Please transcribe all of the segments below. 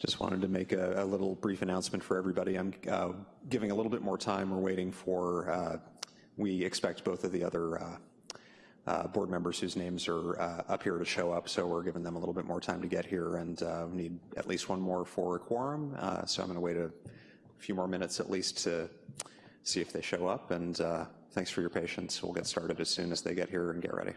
Just wanted to make a, a little brief announcement for everybody. I'm uh, giving a little bit more time. We're waiting for, uh, we expect both of the other uh, uh board members whose names are uh, up here to show up, so we're giving them a little bit more time to get here, and uh, we need at least one more for a quorum, so I'm gonna wait a few more minutes at least to see if they show up, and thanks for your patience. We'll get started as soon as they get here and get ready.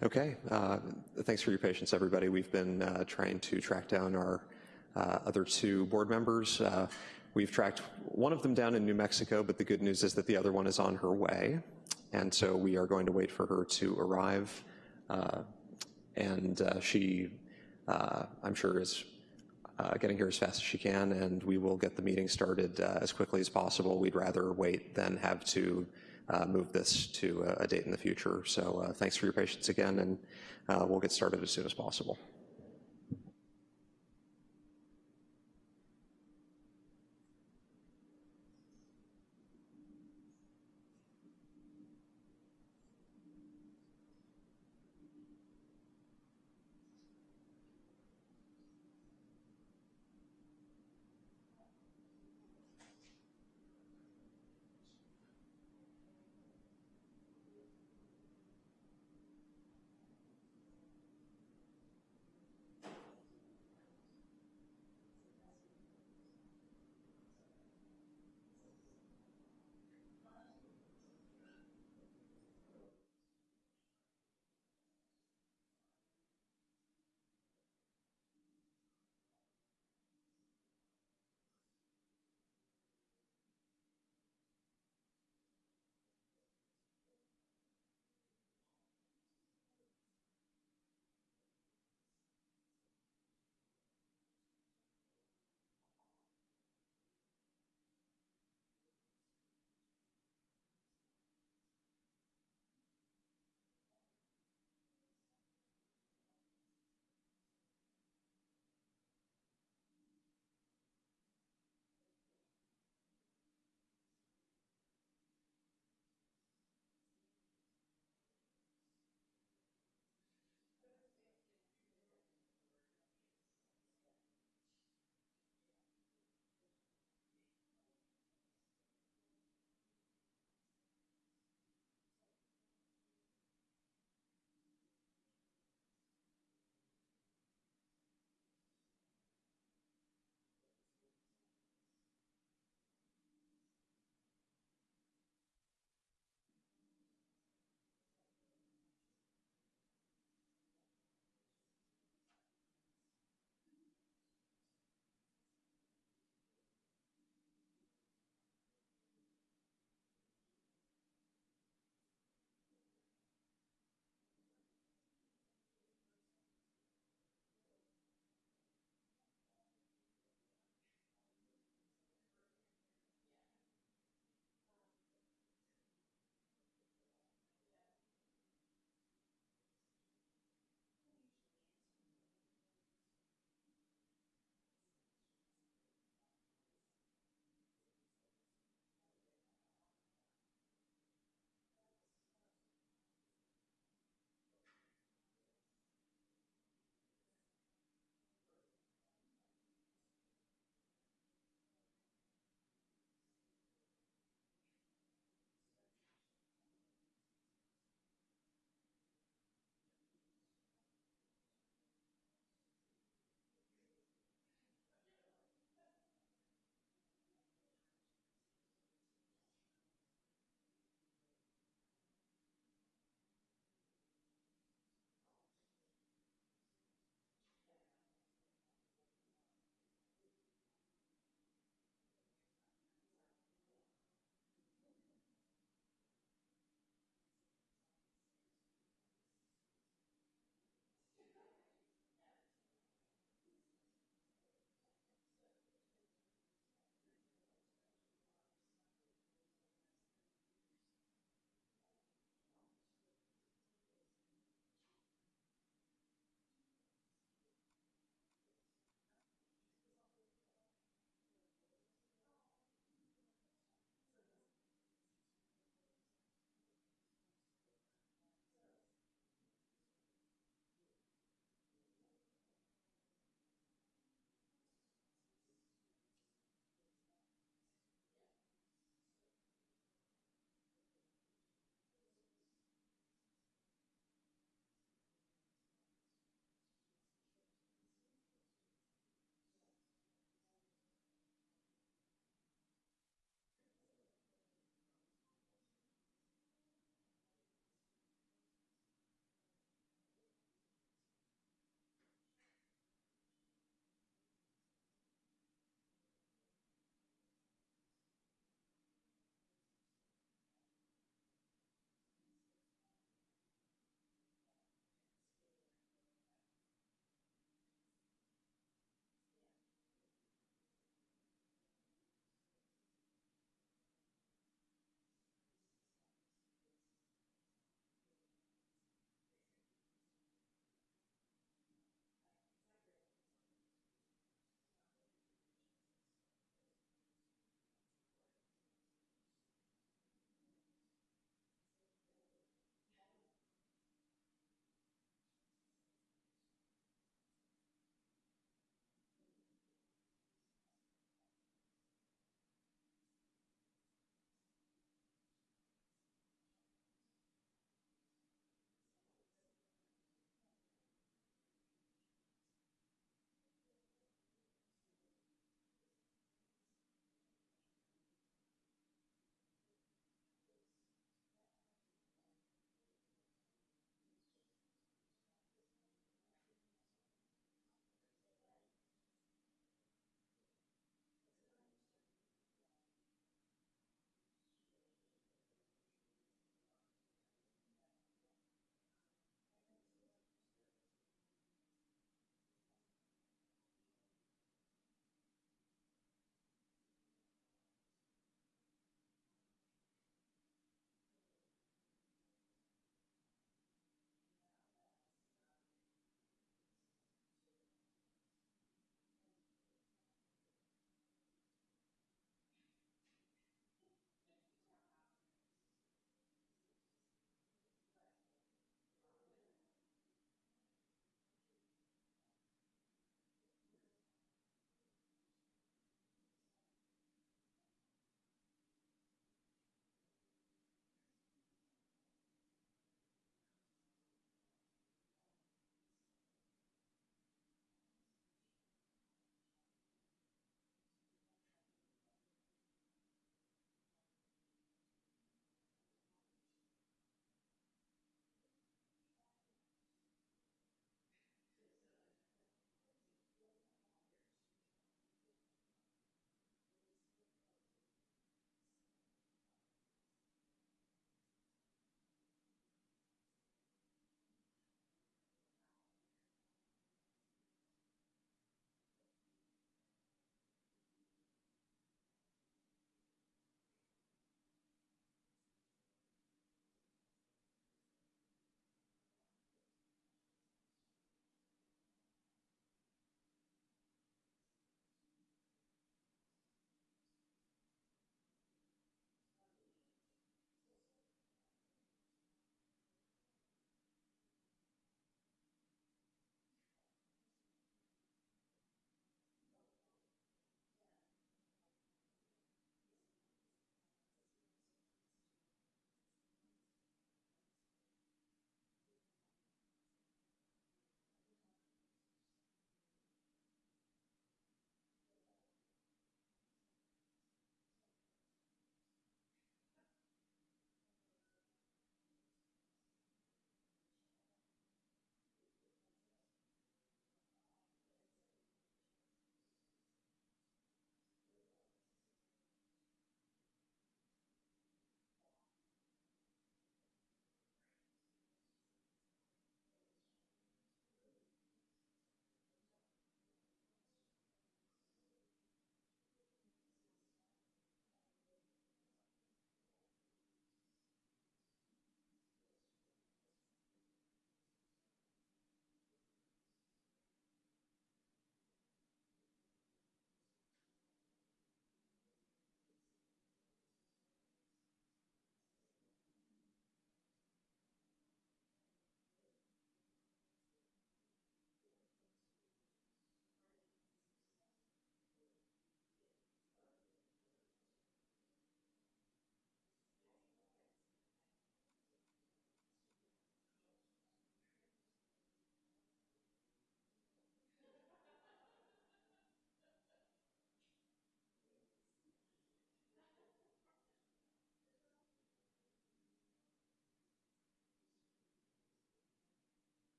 Okay, uh, thanks for your patience, everybody. We've been uh, trying to track down our uh, other two board members. Uh, We've tracked one of them down in New Mexico, but the good news is that the other one is on her way. And so we are going to wait for her to arrive. Uh, and uh, she, I'm sure, is getting here as fast as she can, and we will get the meeting started as quickly as possible. We'd rather wait than have to uh, move this to a, date in the future. So uh, thanks for your patience again, and uh, we'll get started as soon as possible.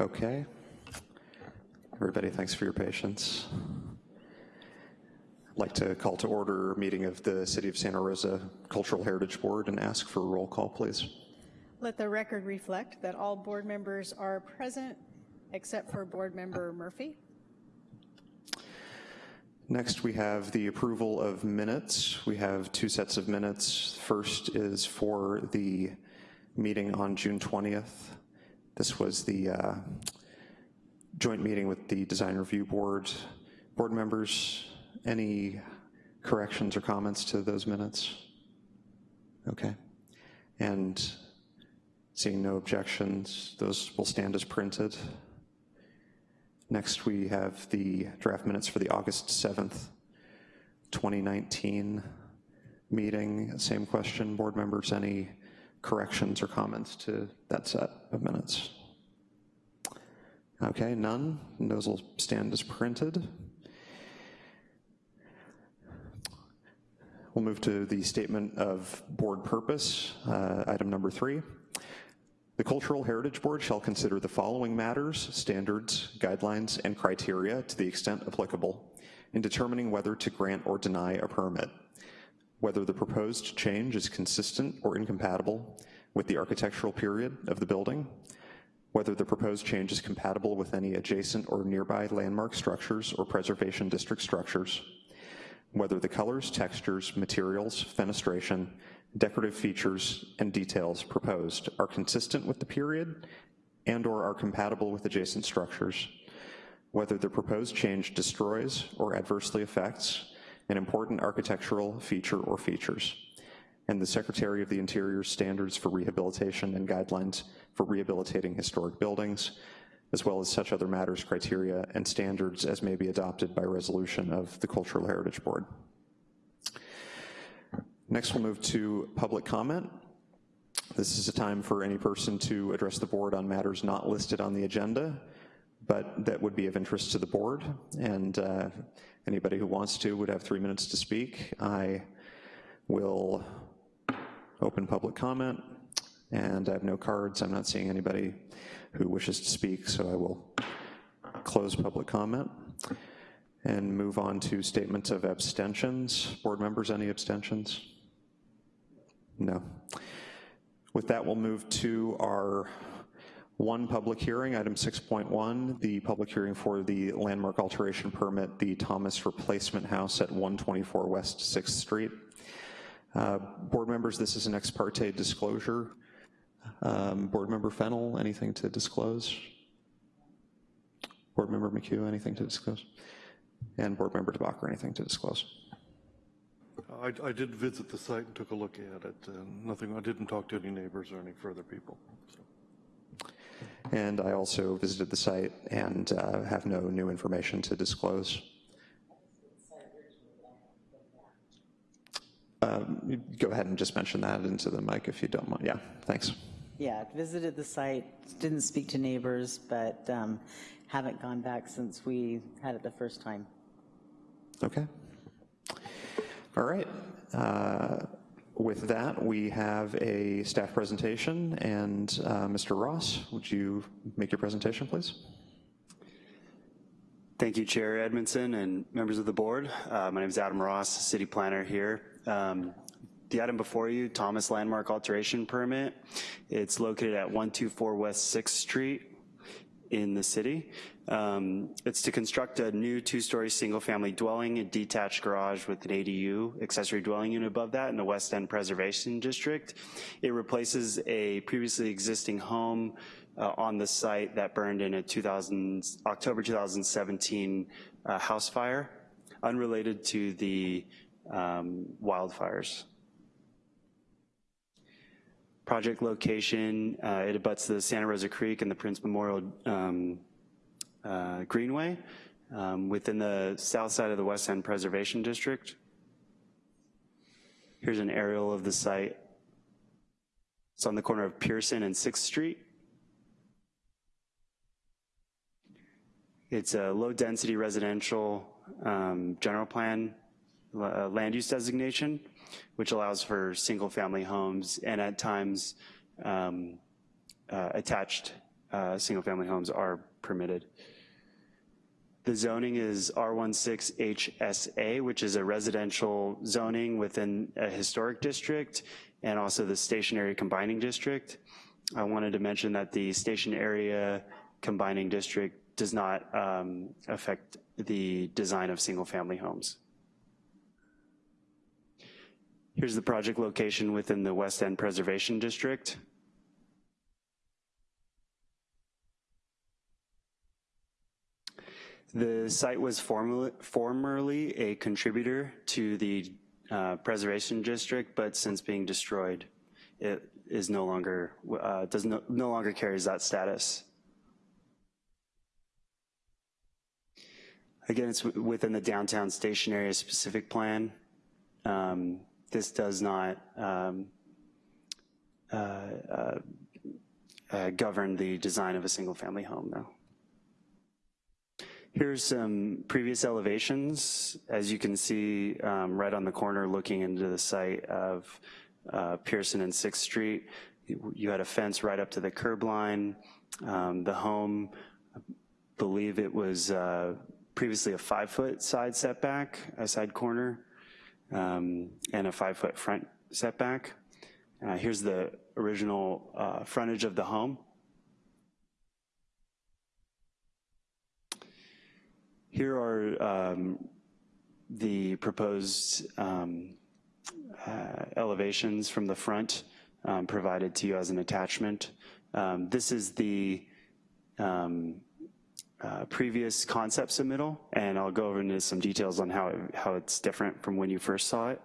Okay. Everybody, thanks for your patience. I'd like to call to order a meeting of the City of Santa Rosa Cultural Heritage Board and ask for a roll call, please. Let the record reflect that all board members are present except for Board Member Murphy. Next, we have the approval of minutes. We have two sets of minutes. First is for the meeting on June 20th. This was the uh, joint meeting with the Design Review Board. Board members, any corrections or comments to those minutes? Okay. And seeing no objections, those will stand as printed. Next, we have the draft minutes for the August 7th, 2019 meeting. Same question, board members, any corrections or comments to that set of minutes? Okay, none. Those will stand as printed. We'll move to the statement of board purpose, uh, item number three. The Cultural Heritage Board shall consider the following matters, standards, guidelines, and criteria to the extent applicable in determining whether to grant or deny a permit, whether the proposed change is consistent or incompatible with the architectural period of the building, whether the proposed change is compatible with any adjacent or nearby landmark structures or preservation district structures, whether the colors, textures, materials, fenestration, decorative features, and details proposed are consistent with the period and or are compatible with adjacent structures, whether the proposed change destroys or adversely affects an important architectural feature or features, and the Secretary of the Interior's standards for rehabilitation and guidelines for rehabilitating historic buildings, as well as such other matters, criteria, and standards as may be adopted by resolution of the Cultural Heritage Board. Next, we'll move to public comment. This is a time for any person to address the board on matters not listed on the agenda, but that would be of interest to the board. And uh, anybody who wants to would have three minutes to speak. I will open public comment and I have no cards. I'm not seeing anybody who wishes to speak, so I will close public comment and move on to statements of abstentions. Board members, any abstentions? No. With that, we'll move to our one public hearing, item 6.1, the public hearing for the landmark alteration permit, the Thomas Replacement House at 124 West 6th Street. Uh, board members, this is an ex parte disclosure. Um, Board Member Fennell, anything to disclose? Board Member McHugh, anything to disclose? And Board Member DeBacher, anything to disclose? I, I did visit the site and took a look at it. nothing, I didn't talk to any neighbors or any further people. so. And I also visited the site and uh, have no new information to disclose. Um, Go ahead and just mention that into the mic if you don't mind. Yeah, thanks. Yeah, visited the site, didn't speak to neighbors, but um, haven't gone back since we had it the first time. Okay. All right. Uh, With that, we have a staff presentation, and uh, Mr. Ross, would you make your presentation, please? Thank you, Chair Edmondson and members of the board. Uh, my name is Adam Ross, city planner here. Um, the item before you, Thomas Landmark Alteration Permit. It's located at 124 West 6th Street in the city. Um, it's to construct a new two-story single-family dwelling, a detached garage with an ADU, accessory dwelling unit above that in the West End Preservation District. It replaces a previously existing home uh, on the site that burned in a 2000, October 2017 uh, house fire, unrelated to the um, wildfires. Project location, uh, it abuts the Santa Rosa Creek and the Prince Memorial um, uh, Greenway um, within the south side of the West End Preservation District. Here's an aerial of the site. It's on the corner of Pearson and 6th Street. It's a low density residential um, general plan uh, land use designation, which allows for single family homes and at times um, uh, attached uh, single-family homes are permitted. The zoning is R16HSA, which is a residential zoning within a historic district, and also the station area combining district. I wanted to mention that the station area combining district does not um, affect the design of single-family homes. Here's the project location within the West End Preservation District. The site was formerly, a contributor to the uh, Preservation District, but since being destroyed, it is no longer, uh, does no, no longer carries that status. Again, it's within the downtown station area specific plan. Um, this does not um, uh, uh, uh, govern the design of a single family home though. Here's some previous elevations. As you can see um, right on the corner looking into the site of uh, Pearson and 6th Street, you had a fence right up to the curb line. Um, the home, I believe it was uh, previously a five foot side setback, a side corner, um, and a five foot front setback. Uh, here's the original uh, frontage of the home. Here are um, the proposed um, uh, elevations from the front um, provided to you as an attachment. Um, this is the um, uh, previous concept submittal, and I'll go over into some details on how, it, how it's different from when you first saw it.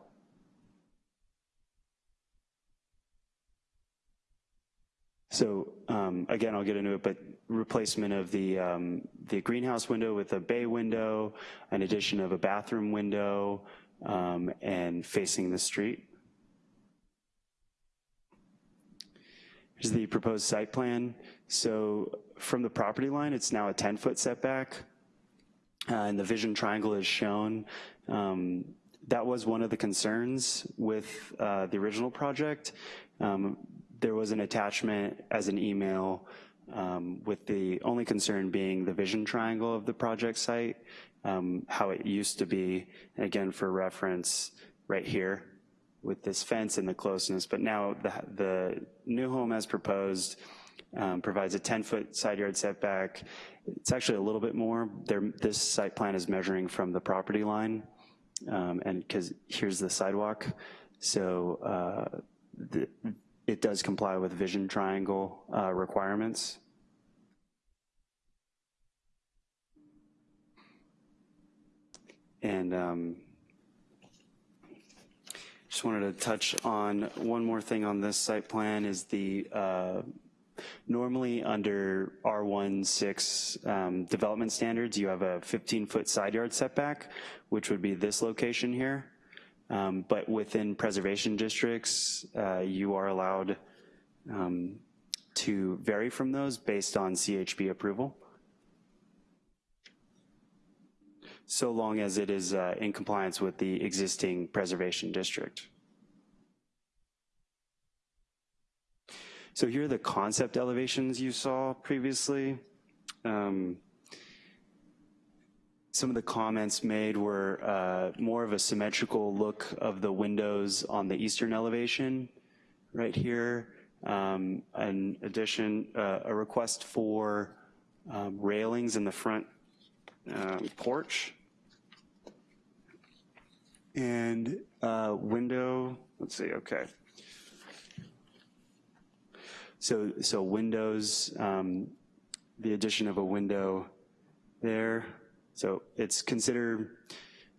So um, again, I'll get into it, but replacement of the, um, the greenhouse window with a bay window, an addition of a bathroom window, um, and facing the street. Here's the proposed site plan. So from the property line, it's now a 10-foot setback, uh, and the vision triangle is shown. Um, that was one of the concerns with uh, the original project. Um, there was an attachment as an email um, with the only concern being the vision triangle of the project site, um, how it used to be, and again for reference, right here with this fence and the closeness, but now the, the new home as proposed um, provides a 10-foot side yard setback. It's actually a little bit more. There, this site plan is measuring from the property line, um, and because here's the sidewalk, so uh, the, it does comply with vision triangle uh, requirements. And um, just wanted to touch on one more thing on this site plan is the, uh, normally under R16 um, development standards, you have a 15-foot side yard setback, which would be this location here. Um, but within preservation districts, uh, you are allowed um, to vary from those based on CHB approval. So long as it is uh, in compliance with the existing preservation district. So here are the concept elevations you saw previously. Um, some of the comments made were uh, more of a symmetrical look of the windows on the eastern elevation right here. Um, addition, uh, a request for um, railings in the front um, porch. And uh, window, let's see, okay. So, so windows, um, the addition of a window there, so it's considered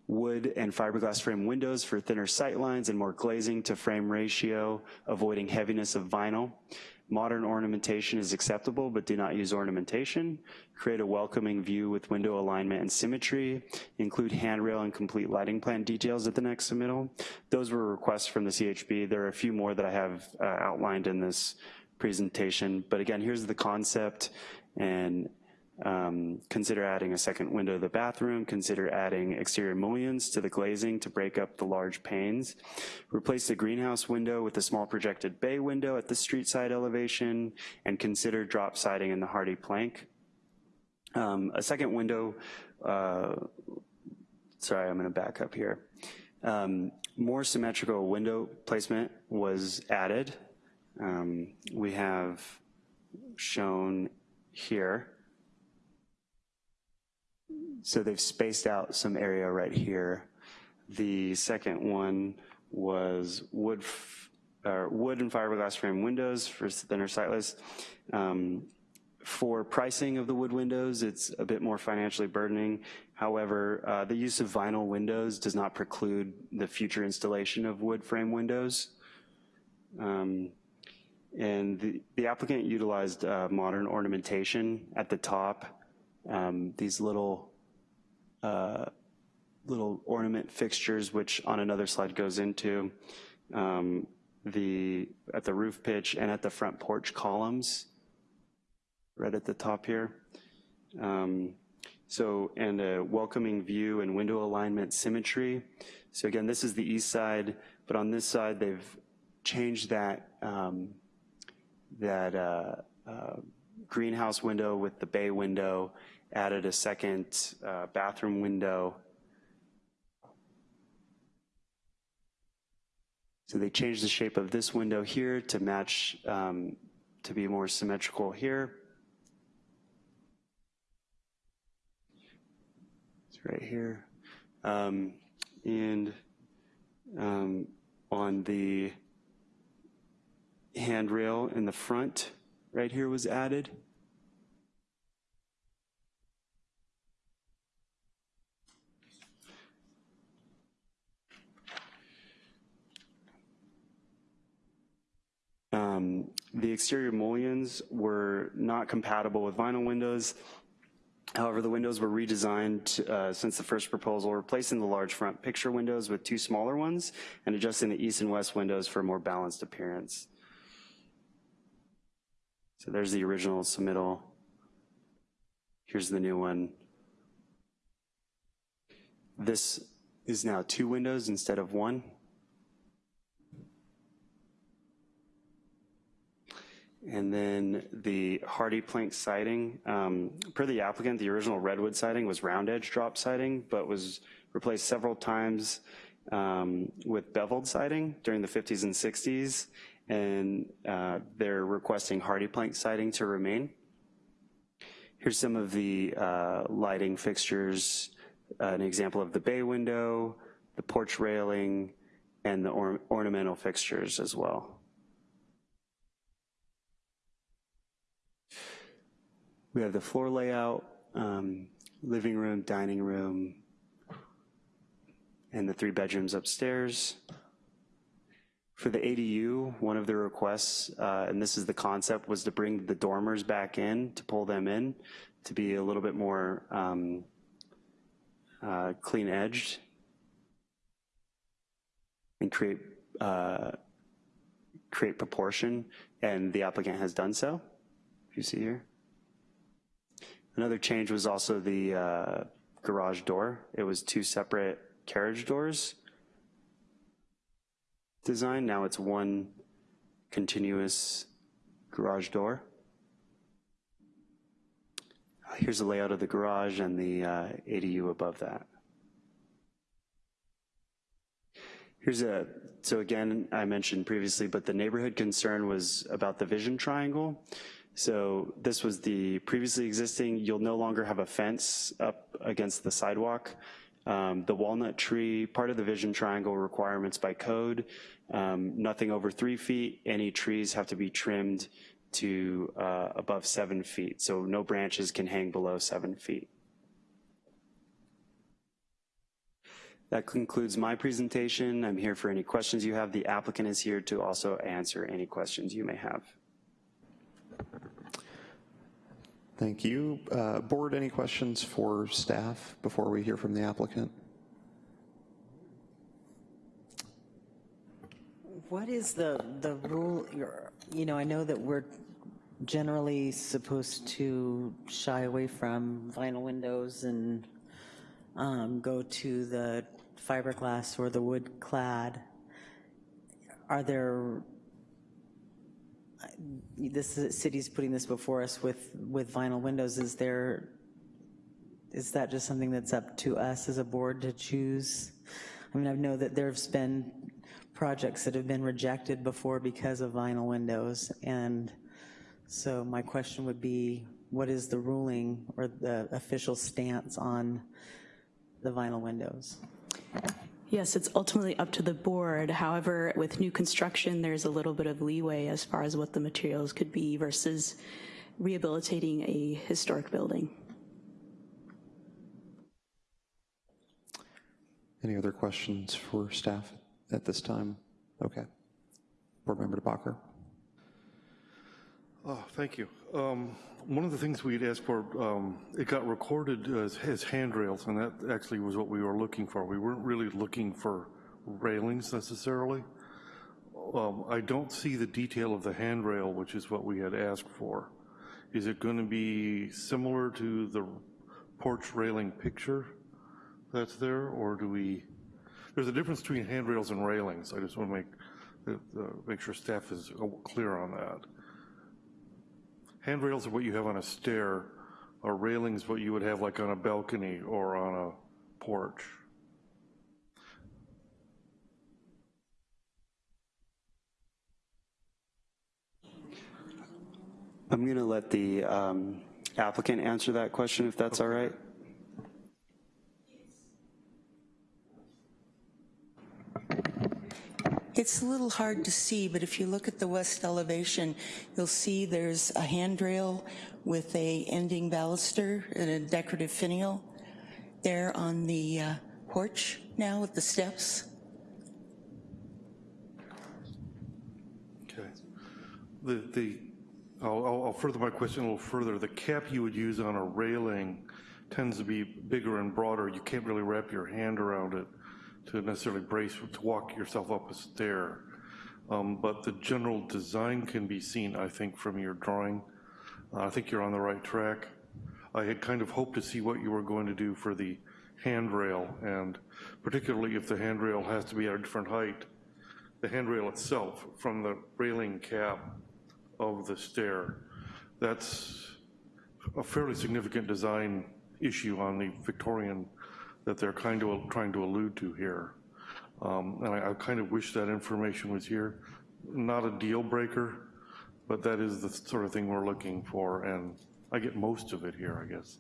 wood and fiberglass frame windows for thinner sight lines and more glazing to frame ratio, avoiding heaviness of vinyl. Modern ornamentation is acceptable, but do not use ornamentation. Create a welcoming view with window alignment and symmetry. Include handrail and complete lighting plan details at the next submittal. Those were requests from the CHB. There are a few more that I have uh, outlined in this presentation, but again, here's the concept and Um, Consider adding a second window to the bathroom, consider adding exterior mullions to the glazing to break up the large panes. Replace the greenhouse window with a small projected bay window at the street side elevation, and consider drop siding in the HardiePlank. Um, A second window, uh, sorry, I'm gonna back up here. Um, More symmetrical window placement was added. Um, We have shown here. So they've spaced out some area right here. The second one was wood, or wood and fiberglass frame windows for thinner sight lines. Um, For pricing of the wood windows, it's a bit more financially burdening. However, uh, the use of vinyl windows does not preclude the future installation of wood frame windows. Um, And the the applicant utilized uh, modern ornamentation at the top. Um, These little uh, little ornament fixtures, which on another slide goes into um, the, at the roof pitch and at the front porch columns, right at the top here. Um, So, and a welcoming view and window alignment symmetry. So again, this is the east side, but on this side, they've changed that, um, that uh, uh, greenhouse window with the bay window, added a second uh, bathroom window. So they changed the shape of this window here to match, um, to be more symmetrical here. It's right here. Um, And um, on the handrail in the front, right here was added. Um, The exterior mullions were not compatible with vinyl windows. However, the windows were redesigned uh, since the first proposal, replacing the large front picture windows with two smaller ones and adjusting the east and west windows for a more balanced appearance. So there's the original submittal. Here's the new one. This is now two windows instead of one. And then the HardiePlank siding, um, per the applicant, the original redwood siding was round edge drop siding, but was replaced several times um, with beveled siding during the 50s and 60s. And uh, they're requesting HardiePlank siding to remain. Here's some of the uh, lighting fixtures, an example of the bay window, the porch railing, and the or- ornamental fixtures as well. We have the floor layout, um, living room, dining room, and the three bedrooms upstairs. For the ADU, one of the requests, uh, and this is the concept, was to bring the dormers back in, to pull them in, to be a little bit more um, uh, clean edged and create, uh, create proportion, and the applicant has done so, if you see here. Another change was also the uh, garage door. It was two separate carriage doors design. Now it's one continuous garage door. Here's the layout of the garage and the uh, ADU above that. Here's a, so again, I mentioned previously, but the neighborhood concern was about the vision triangle. So this was the previously existing, you'll no longer have a fence up against the sidewalk. Um, The walnut tree, part of the vision triangle requirements by code, um, nothing over three feet, any trees have to be trimmed to uh, above seven feet. So no branches can hang below seven feet. That concludes my presentation. I'm here for any questions you have. The applicant is here to also answer any questions you may have. Thank you. Uh, Board, any questions for staff before we hear from the applicant? What is the, the rule, you know, I know that we're generally supposed to shy away from vinyl windows and um, go to the fiberglass or the wood clad. Are there, this is- city's putting this before us with, with vinyl windows, is there, is that just something that's up to us as a board to choose? I mean, I know that there's been projects that have been rejected before because of vinyl windows, and so my question would be, what is the ruling or the official stance on the vinyl windows? Yes, it's ultimately up to the board. However, with new construction, there's a little bit of leeway as far as what the materials could be versus rehabilitating a historic building. Any other questions for staff at this time? Okay. Board Member DeBacher? Oh, thank you. Um, One of the things we'd asked for, um, it got recorded as, as handrails, and that actually was what we were looking for. We weren't really looking for railings necessarily. Um, I don't see the detail of the handrail, which is what we had asked for. Is it going to be similar to the porch railing picture that's there, or do we, there's a difference between handrails and railings. I just want to make, uh, uh, make sure staff is uh, clear on that. Handrails are what you have on a stair, or railings what you would have like on a balcony or on a porch. I'm going to let the um, applicant answer that question, if that's all right. It's a little hard to see, but if you look at the west elevation, you'll see there's a handrail with a ending baluster and a decorative finial there on the uh, porch now with the steps. Okay. The, the, I'll, I'll- I'll further my question a little further. The cap you would use on a railing tends to be bigger and broader. You can't really wrap your hand around it to necessarily brace, to walk yourself up a stair. Um, But the general design can be seen, I think, from your drawing. Uh, I think you're on the right track. I had kind of hoped to see what you were going to do for the handrail, and particularly if the handrail has to be at a different height, the handrail itself from the railing cap of the stair. That's a fairly significant design issue on the Victorian that they're kind of trying to allude to here. Um, And I I kind of wish that information was here. Not a deal breaker, but that is the sort of thing we're looking for, and I get most of it here, I guess.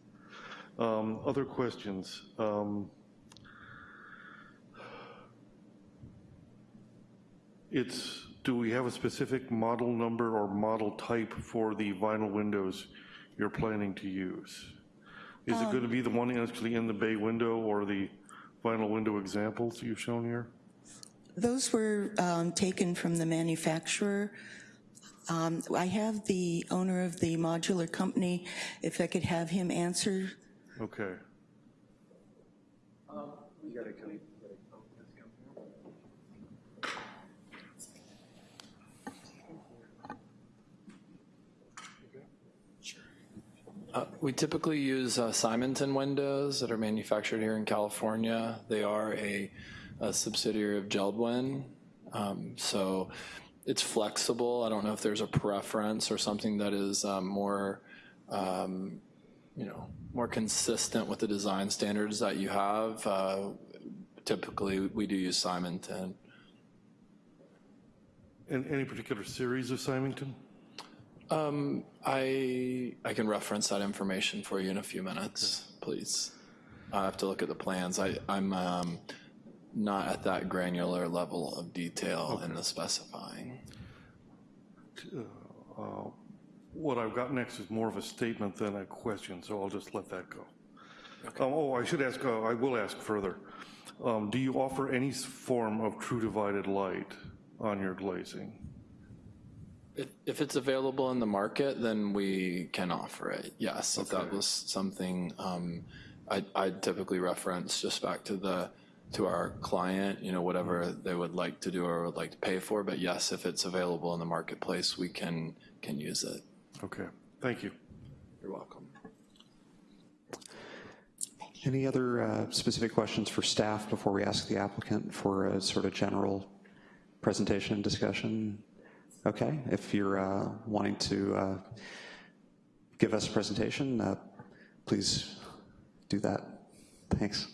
Um, Other questions? Um, It's, do we have a specific model number or model type for the vinyl windows you're planning to use? Is it going to be the one actually in the bay window or the vinyl window examples you've shown here? Those were um, taken from the manufacturer. Um, I have the owner of the modular company, if I could have him answer. Okay. Uh, We typically use uh, Simonton windows that are manufactured here in California. They are a a subsidiary of Geldwin, Um, so it's flexible. I don't know if there's a preference or something that is um, more, um, you know, more consistent with the design standards that you have. Uh, Typically, we do use Simonton. And any particular series of Simonton? Um, I, I can reference that information for you in a few minutes, please. I have to look at the plans. I, I'm um, not at that granular level of detail in the specifying. Uh, What I've got next is more of a statement than a question, so I'll just let that go. Um, Oh, I should ask, uh, I will ask further. Um, Do you offer any s- form of true divided light on your glazing? If, if it's available in the market, then we can offer it, yes. If that was something, um, I, I typically reference just back to the, to our client, you know, whatever they would like to do or would like to pay for. But yes, if it's available in the marketplace, we can, can use it. Okay, thank you. You're welcome. Any other uh, specific questions for staff before we ask the applicant for a sort of general presentation and discussion? Okay, if you're uh, wanting to uh, give us a presentation, uh, please do that. Thanks.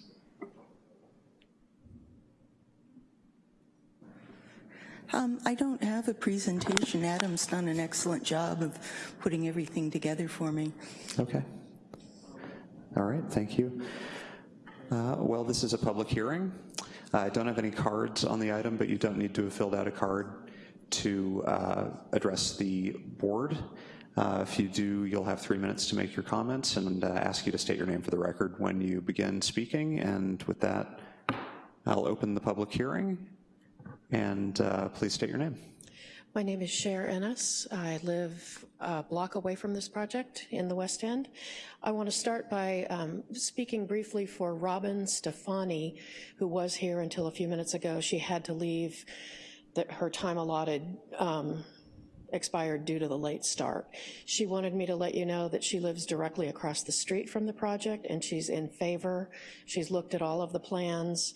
Um, I don't have a presentation. Adam's done an excellent job of putting everything together for me. Okay. All right, thank you. Uh, Well, this is a public hearing. I don't have any cards on the item, but you don't need to have filled out a card to uh, address the board. Uh, If you do, you'll have three minutes to make your comments and uh, ask you to state your name for the record when you begin speaking. And with that, I'll open the public hearing, and uh, please state your name. My name is Cher Ennis. I live a block away from this project in the West End. I want to start by um, speaking briefly for Robin Stefani, who was here until a few minutes ago. She had to leave, that her time allotted um, expired due to the late start. She wanted me to let you know that she lives directly across the street from the project and she's in favor. She's looked at all of the plans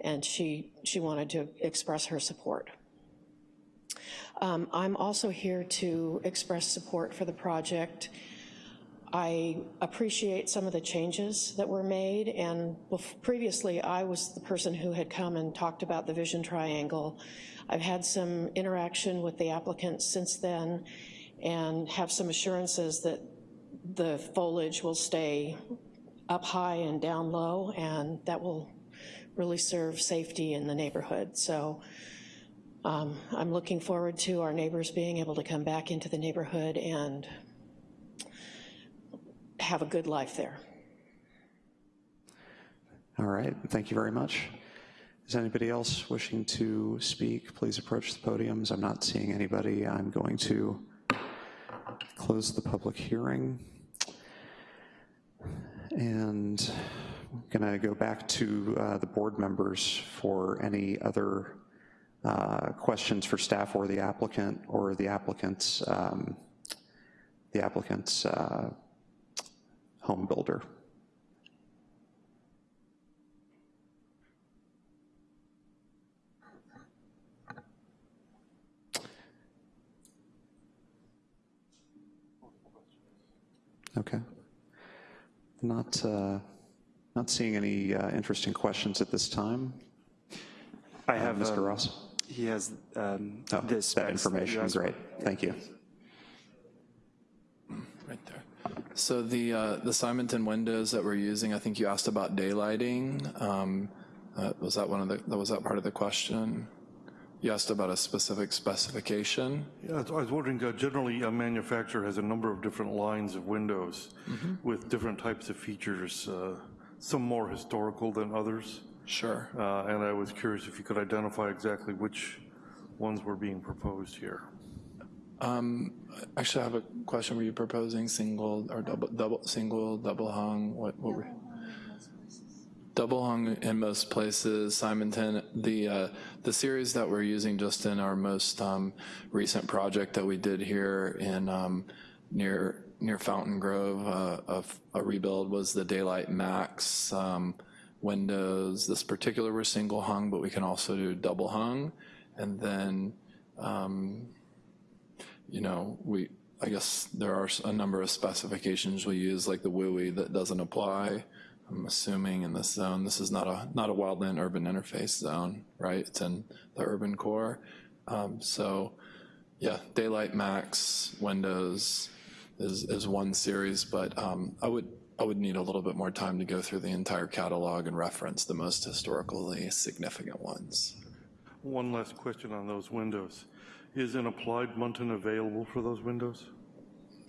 and she, she wanted to express her support. Um, I'm also here to express support for the project. I appreciate some of the changes that were made, and previously I was the person who had come and talked about the vision triangle. I've had some interaction with the applicant since then and have some assurances that the foliage will stay up high and down low, and that will really serve safety in the neighborhood. So um, I'm looking forward to our neighbors being able to come back into the neighborhood and have a good life there. All right, thank you very much. Is anybody else wishing to speak? Please approach the podiums. I'm not seeing anybody. I'm going to close the public hearing. And I'm gonna go back to uh, the board members for any other uh, questions for staff or the applicant or the applicant's, um, the applicant's uh, home builder. Okay. Not, uh, not seeing any uh, interesting questions at this time. I have, Mr. um, Ross? he has um, Oh, this. that information, great, thank you. Right there. So the, uh, the Simonton windows that we're using, I think you asked about daylighting. Um, uh, Was that one of the, was that part of the question? You asked about a specific specification? Yeah, I was wondering, uh, generally, a manufacturer has a number of different lines of windows with different types of features, uh, some more historical than others. Sure. Uh, And I was curious if you could identify exactly which ones were being proposed here. Um, Actually, I have a question. Were you proposing single or double, double, single, double hung? What, what were? Double hung in most places. Simonton, the, uh, the series that we're using just in our most, um, recent project that we did here in, um, near, near Fountain Grove, uh, of a rebuild was the Daylight Max, um, windows. This particular were single hung, but we can also do double hung. And then, um, you know, we, I guess there are a number of specifications we use, like the WUI that doesn't apply. I'm assuming in this zone, this is not a, not a wildland urban interface zone, right? It's in the urban core. Um, so, yeah, Daylight Max Windows is, is one series, but um, I would, I would need a little bit more time to go through the entire catalog and reference the most historically significant ones. One last question on those windows. Is an applied muntin available for those windows?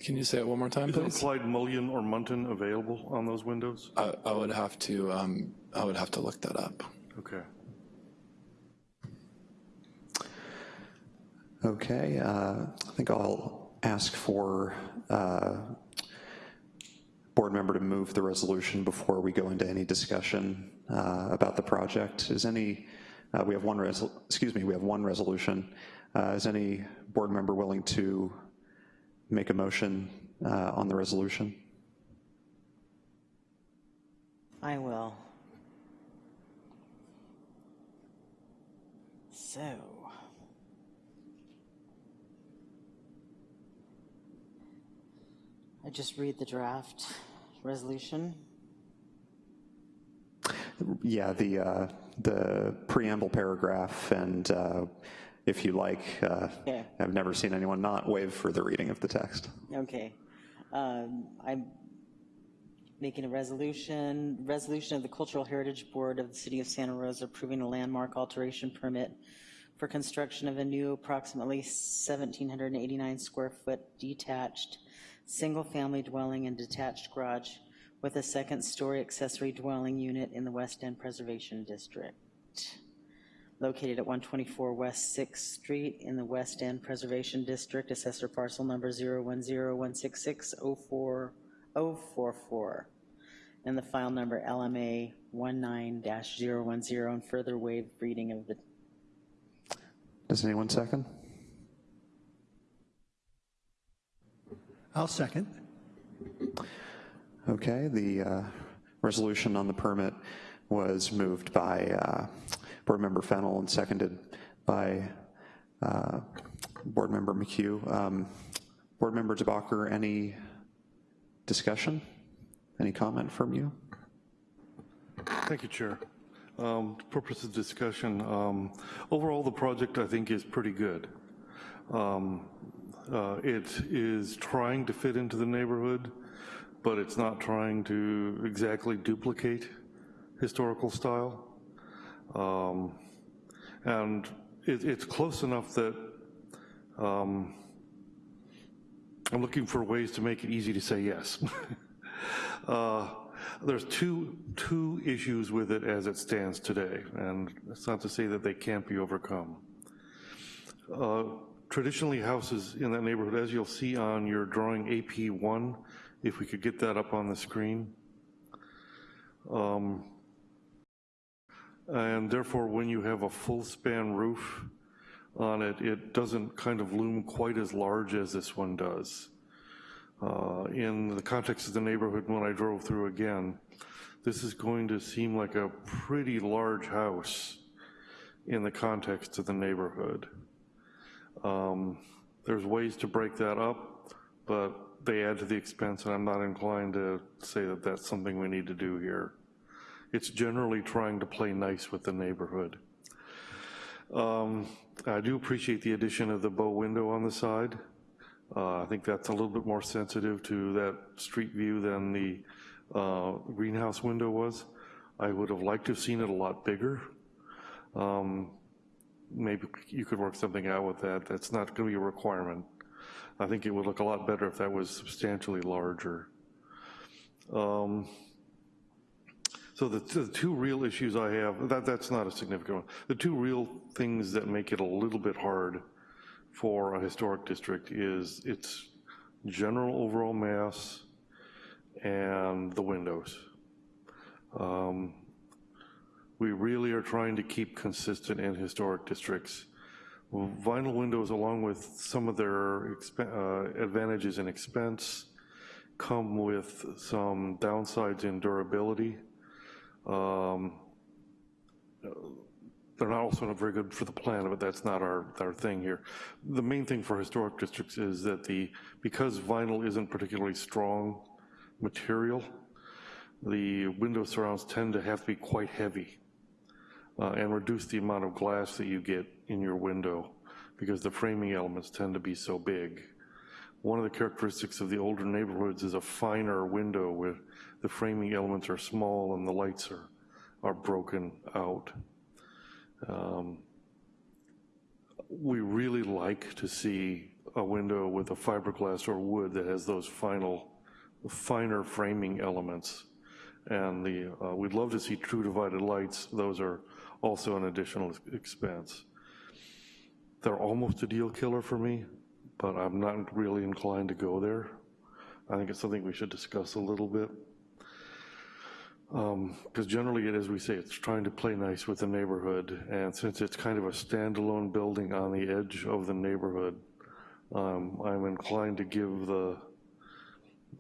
Can you say it one more time, Is an please? applied mullion or muntin available on those windows? I, I would have to, um, I would have to look that up. Okay. Okay, uh, I think I'll ask for uh, board member to move the resolution before we go into any discussion uh, about the project. Is any, uh, we have one, resol- excuse me, we have one resolution. Uh, Is any board member willing to make a motion uh, on the resolution? I will. So. I just read the draft resolution. Yeah, the, uh, the preamble paragraph, and uh, if you like, uh. I've never seen anyone not waive further reading of the text. Okay. Um, I'm making a resolution, resolution of the Cultural Heritage Board of the City of Santa Rosa approving a landmark alteration permit for construction of a new approximately 1,789 square foot detached, single-family dwelling and detached garage with a second-story accessory dwelling unit in the West End Preservation District located at 124 West Sixth Street in the West End Preservation District, assessor parcel number 010-166-04044, and the file number LMA 19-010, and further waive reading of the, Does anyone second? I'll second. Okay, the uh, resolution on the permit was moved by uh, Board Member Fennel and seconded by uh, Board Member McHugh. Um, Board Member DeBacher, any discussion? Any comment from you? Thank you, Chair. Um, Purpose of discussion, um, overall, the project, I think, is pretty good. Um, uh, It is trying to fit into the neighborhood, but it's not trying to exactly duplicate historical style. Um, And it, it's close enough that um, I'm looking for ways to make it easy to say yes. Uh, There's two, two issues with it as it stands today, and it's not to say that they can't be overcome. Uh, Traditionally, houses in that neighborhood, as you'll see on your drawing AP1, if we could get that up on the screen. Um, And therefore, when you have a full span roof on it, it doesn't kind of loom quite as large as this one does. Uh, In the context of the neighborhood, when I drove through again, this is going to seem like a pretty large house in the context of the neighborhood. Um, There's ways to break that up, but they add to the expense, and I'm not inclined to say that that's something we need to do here. It's generally trying to play nice with the neighborhood. Um, I do appreciate the addition of the bow window on the side. Uh, I think that's a little bit more sensitive to that street view than the uh, greenhouse window was. I would have liked to have seen it a lot bigger. Um, Maybe you could work something out with that. That's not going to be a requirement. I think it would look a lot better if that was substantially larger. Um, So the, the two real issues I have, that, that's not a significant one. The two real things that make it a little bit hard for a historic district is its general overall mass and the windows. Um, We really are trying to keep consistent in historic districts. Vinyl windows, along with some of their uh, advantages in expense, come with some downsides in durability. Um, They're not also not very good for the plan, but that's not our, our thing here. The main thing for historic districts is that the, because vinyl isn't particularly strong material, the window surrounds tend to have to be quite heavy uh, and reduce the amount of glass that you get in your window because the framing elements tend to be so big. One of the characteristics of the older neighborhoods is a finer window where the framing elements are small and the lights are, are broken out. Um, we really like to see a window with a fiberglass or wood that has those final, finer framing elements. And the, uh, we'd love to see true divided lights. Those are also an additional expense. They're almost a deal killer for me, but I'm not really inclined to go there. I think it's something we should discuss a little bit. Because generally, it, as we say, it's trying to play nice with the neighborhood. And since it's kind of a standalone building on the edge of the neighborhood, um, I'm inclined to give the,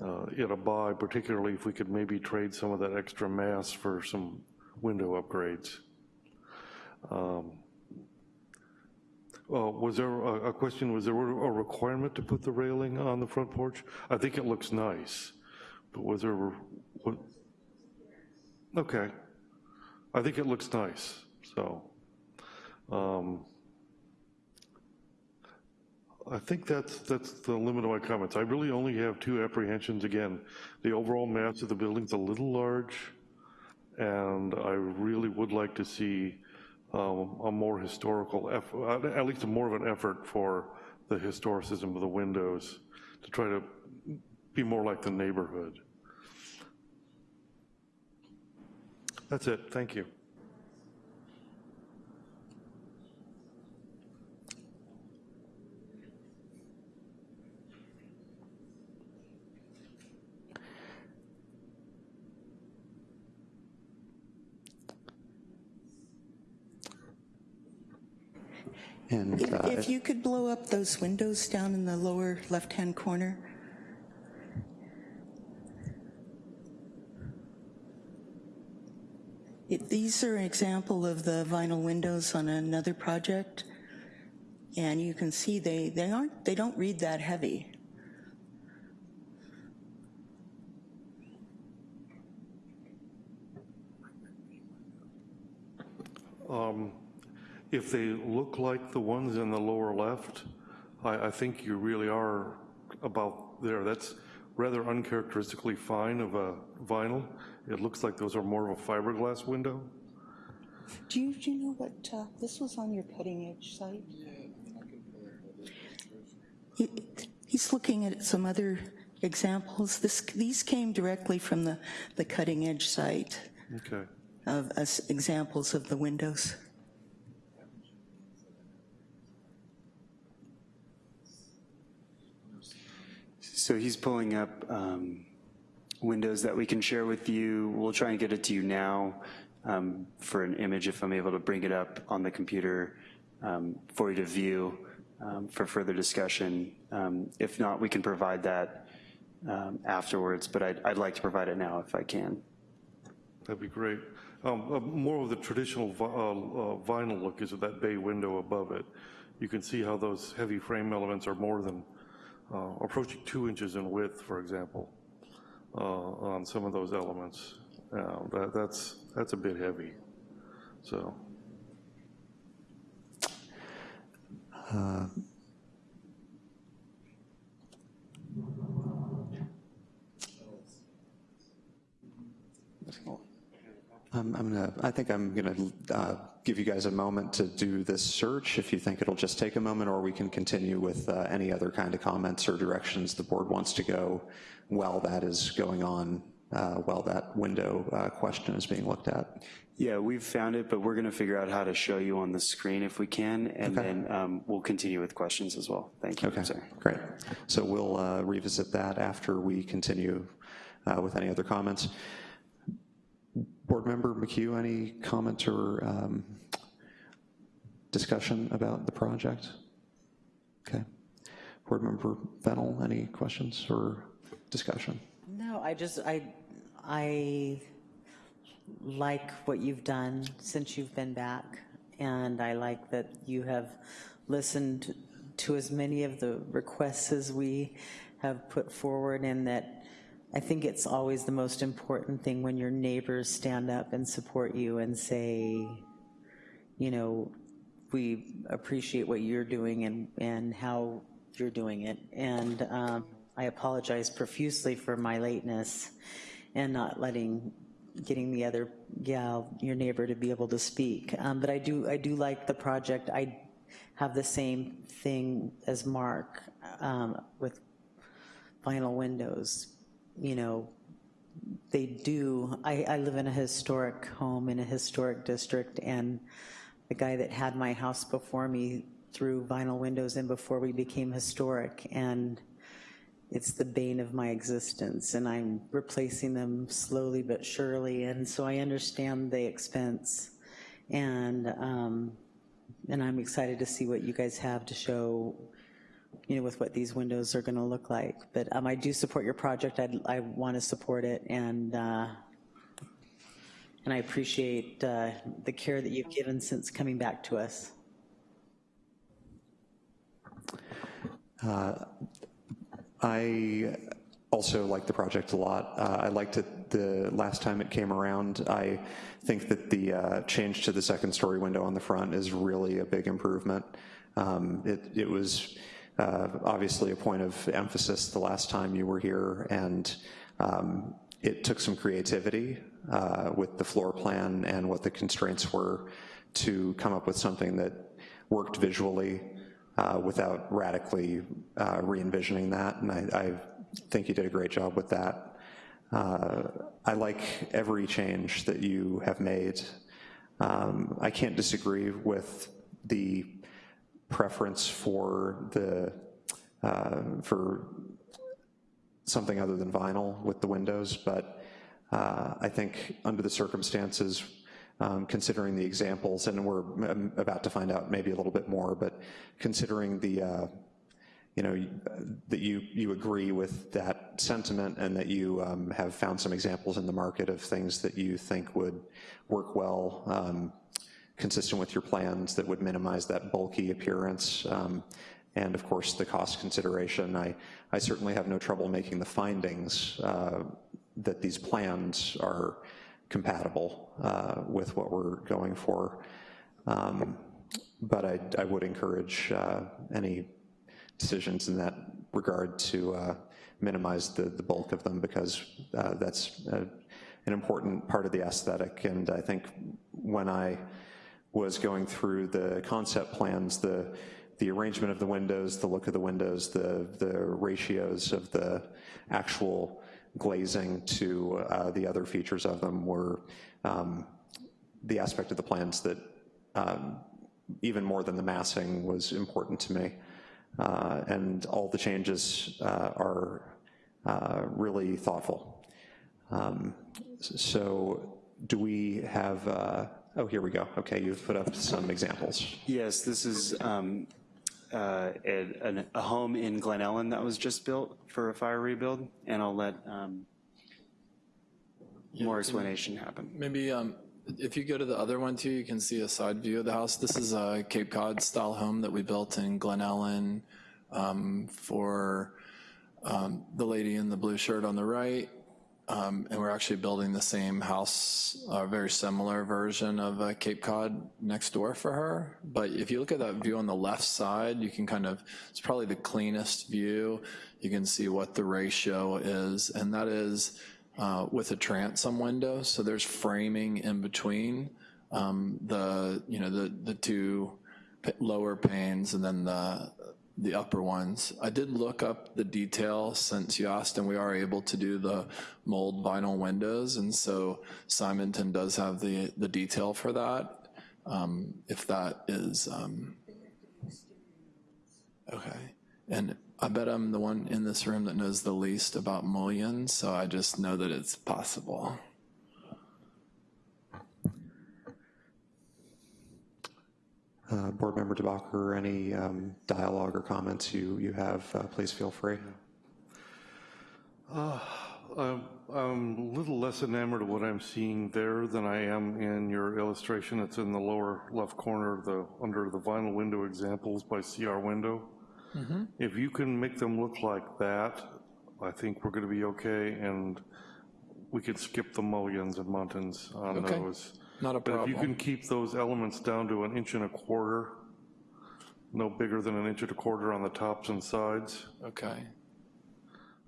uh, it a bye, particularly if we could maybe trade some of that extra mass for some window upgrades. Um, uh, Was there a a question, was there a requirement to put the railing on the front porch? I think it looks nice, but was there, what? Okay. I think it looks nice, so. um, I think that's, that's the limit of my comments. I really only have two apprehensions. Again, the overall mass of the building's a little large, and I really would like to see um, a more historical, eff- uh, at least a more of an effort for the historicism of the windows to try to be more like the neighborhood. That's it, thank you. And If uh, if you could blow up those windows down in the lower left-hand corner. It- These are an example of the vinyl windows on another project. And you can see they, they aren't, they don't read that heavy. Um, if they look like the ones in the lower left, I, I think you really are about there. That's rather uncharacteristically fine of a vinyl. It looks like those are more of a fiberglass window. Do you, do you know what, uh, this was on your cutting edge site? He- He's looking at some other examples. This, these came directly from the, the cutting edge site Okay. of us, examples of the windows. So he's pulling up um, windows that we can share with you. We'll try and get it to you now um, for an image if I'm able to bring it up on the computer um, for you to view um, for further discussion. Um, If not, we can provide that um, afterwards, but I'd, I'd like to provide it now if I can. That'd be great. Uh, More of the traditional vi- uh, uh, vinyl look is that bay window above it. You can see how those heavy frame elements are more than, uh, approaching two inches in width, for example, uh, on some of those elements. Uh, that- That's, that's a bit heavy, so. I'm, I'm gonna, I think I'm gonna uh, give you guys a moment to do this search, if you think it'll just take a moment, or we can continue with uh, any other kind of comments or directions the board wants to go while that is going on, uh, while that window uh, question is being looked at. Yeah, we've found it, but we're going to figure out how to show you on the screen if we can, and Okay. then um, we'll continue with questions as well. Thank you. Okay, great. So we'll uh, revisit that after we continue uh, with any other comments. Board Member McHugh, any comment or um, discussion about the project? Okay. Board Member Fennel, any questions or discussion? No, I just, I, I like what you've done since you've been back, and I like that you have listened to as many of the requests as we have put forward, and that I think it's always the most important thing when your neighbors stand up and support you and say, you know, we appreciate what you're doing and, and how you're doing it. And um, I apologize profusely for my lateness and not letting, getting the other gal, your neighbor, to be able to speak. Um, But I do, I do like the project. I have the same thing as Mark um, with vinyl windows. You know, they do, I, I live in a historic home in a historic district, and the guy that had my house before me threw vinyl windows in before we became historic, and it's the bane of my existence, and I'm replacing them slowly but surely, and so I understand the expense. And, um, and I'm excited to see what you guys have to show you know, with what these windows are gonna look like. But um, I do support your project, I'd, I want to support it, and, uh, and I appreciate uh, the care that you've given since coming back to us. I also like the project a lot. Uh, I liked it the last time it came around. I think that the uh, change to the second story window on the front is really a big improvement. Um, it, it was uh, obviously a point of emphasis the last time you were here, and um, it took some creativity uh, with the floor plan and what the constraints were to come up with something that worked visually uh, without radically uh, re-envisioning that, and I, I think you did a great job with that. Uh, I like every change that you have made. Um, I can't disagree with the preference for the, uh, for something other than vinyl with the windows, but uh, I think under the circumstances, um, considering the examples, and we're um, about to find out maybe a little bit more, but considering the, uh, you know, that you, you agree with that sentiment and that you um, have found some examples in the market of things that you think would work well, um, consistent with your plans that would minimize that bulky appearance. Um, and of course, the cost consideration. I, I certainly have no trouble making the findings uh, that these plans are compatible uh, with what we're going for. Um, but I, I, would encourage uh, any decisions in that regard to uh, minimize the, the bulk of them because uh, that's a, an important part of the aesthetic. And I think when I was going through the concept plans, the the arrangement of the windows, the look of the windows, the, the ratios of the actual glazing to uh, the other features of them were um, the aspect of the plans that um, even more than the massing was important to me. Uh, and all the changes uh, are uh, really thoughtful. Um, so do we have, uh, oh, here we go. Okay, you've put up some examples. Yes, this is um, uh, a, a, home in Glen Ellen that was just built for a fire rebuild, and I'll let um, more explanation happen. Maybe um, if you go to the other one too, you can see a side view of the house. This is a Cape Cod style home that we built in Glen Ellen um, for um, the lady in the blue shirt on the right. Um, and we're actually building the same house, a very similar version of a Cape Cod next door for her. But if you look at that view on the left side, you can kind of, it's probably the cleanest view. You can see what the ratio is, and that is uh, with a transom window. So there's framing in between um, the, you know, the, the two lower panes and then the, the upper ones. I did look up the detail since you asked, and we are able to do the mold vinyl windows, and so Simonton does have the, the detail for that, um, if that is, um, okay. And I bet I'm the one in this room that knows the least about mullions, so I just know that it's possible. Uh, Board Member DeBacher, any um, dialogue or comments you, you have, uh, please feel free. Uh, I'm, I'm a little less enamored of what I'm seeing there than I am in your illustration. It's in the lower left corner, the under the vinyl window examples by CR Window. Mm -hmm. If you can make them look like that, I think we're gonna be okay, and we can skip the mullions and muntins on okay. those. Not a But problem. if you can keep those elements down to an inch and a quarter, no bigger than an inch and a quarter on the tops and sides, Okay.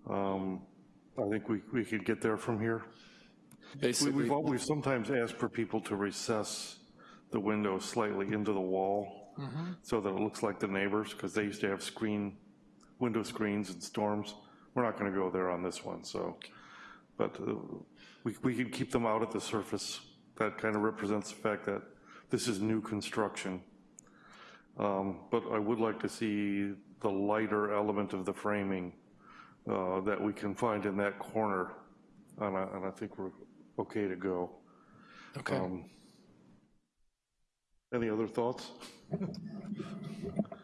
um, I think we, we could get there from here. We- Basically, We've, al- we've sometimes asked for people to recess the window slightly into the wall Mm-hmm. so that it looks like the neighbors, because they used to have screen, window screens and storms. We're not gonna go there on this one, so. But uh, we, we could keep them out at the surface. That kind of represents the fact that this is new construction. Um, But I would like to see the lighter element of the framing uh, that we can find in that corner, and I, and I think we're okay to go. okay. Um, Any other thoughts?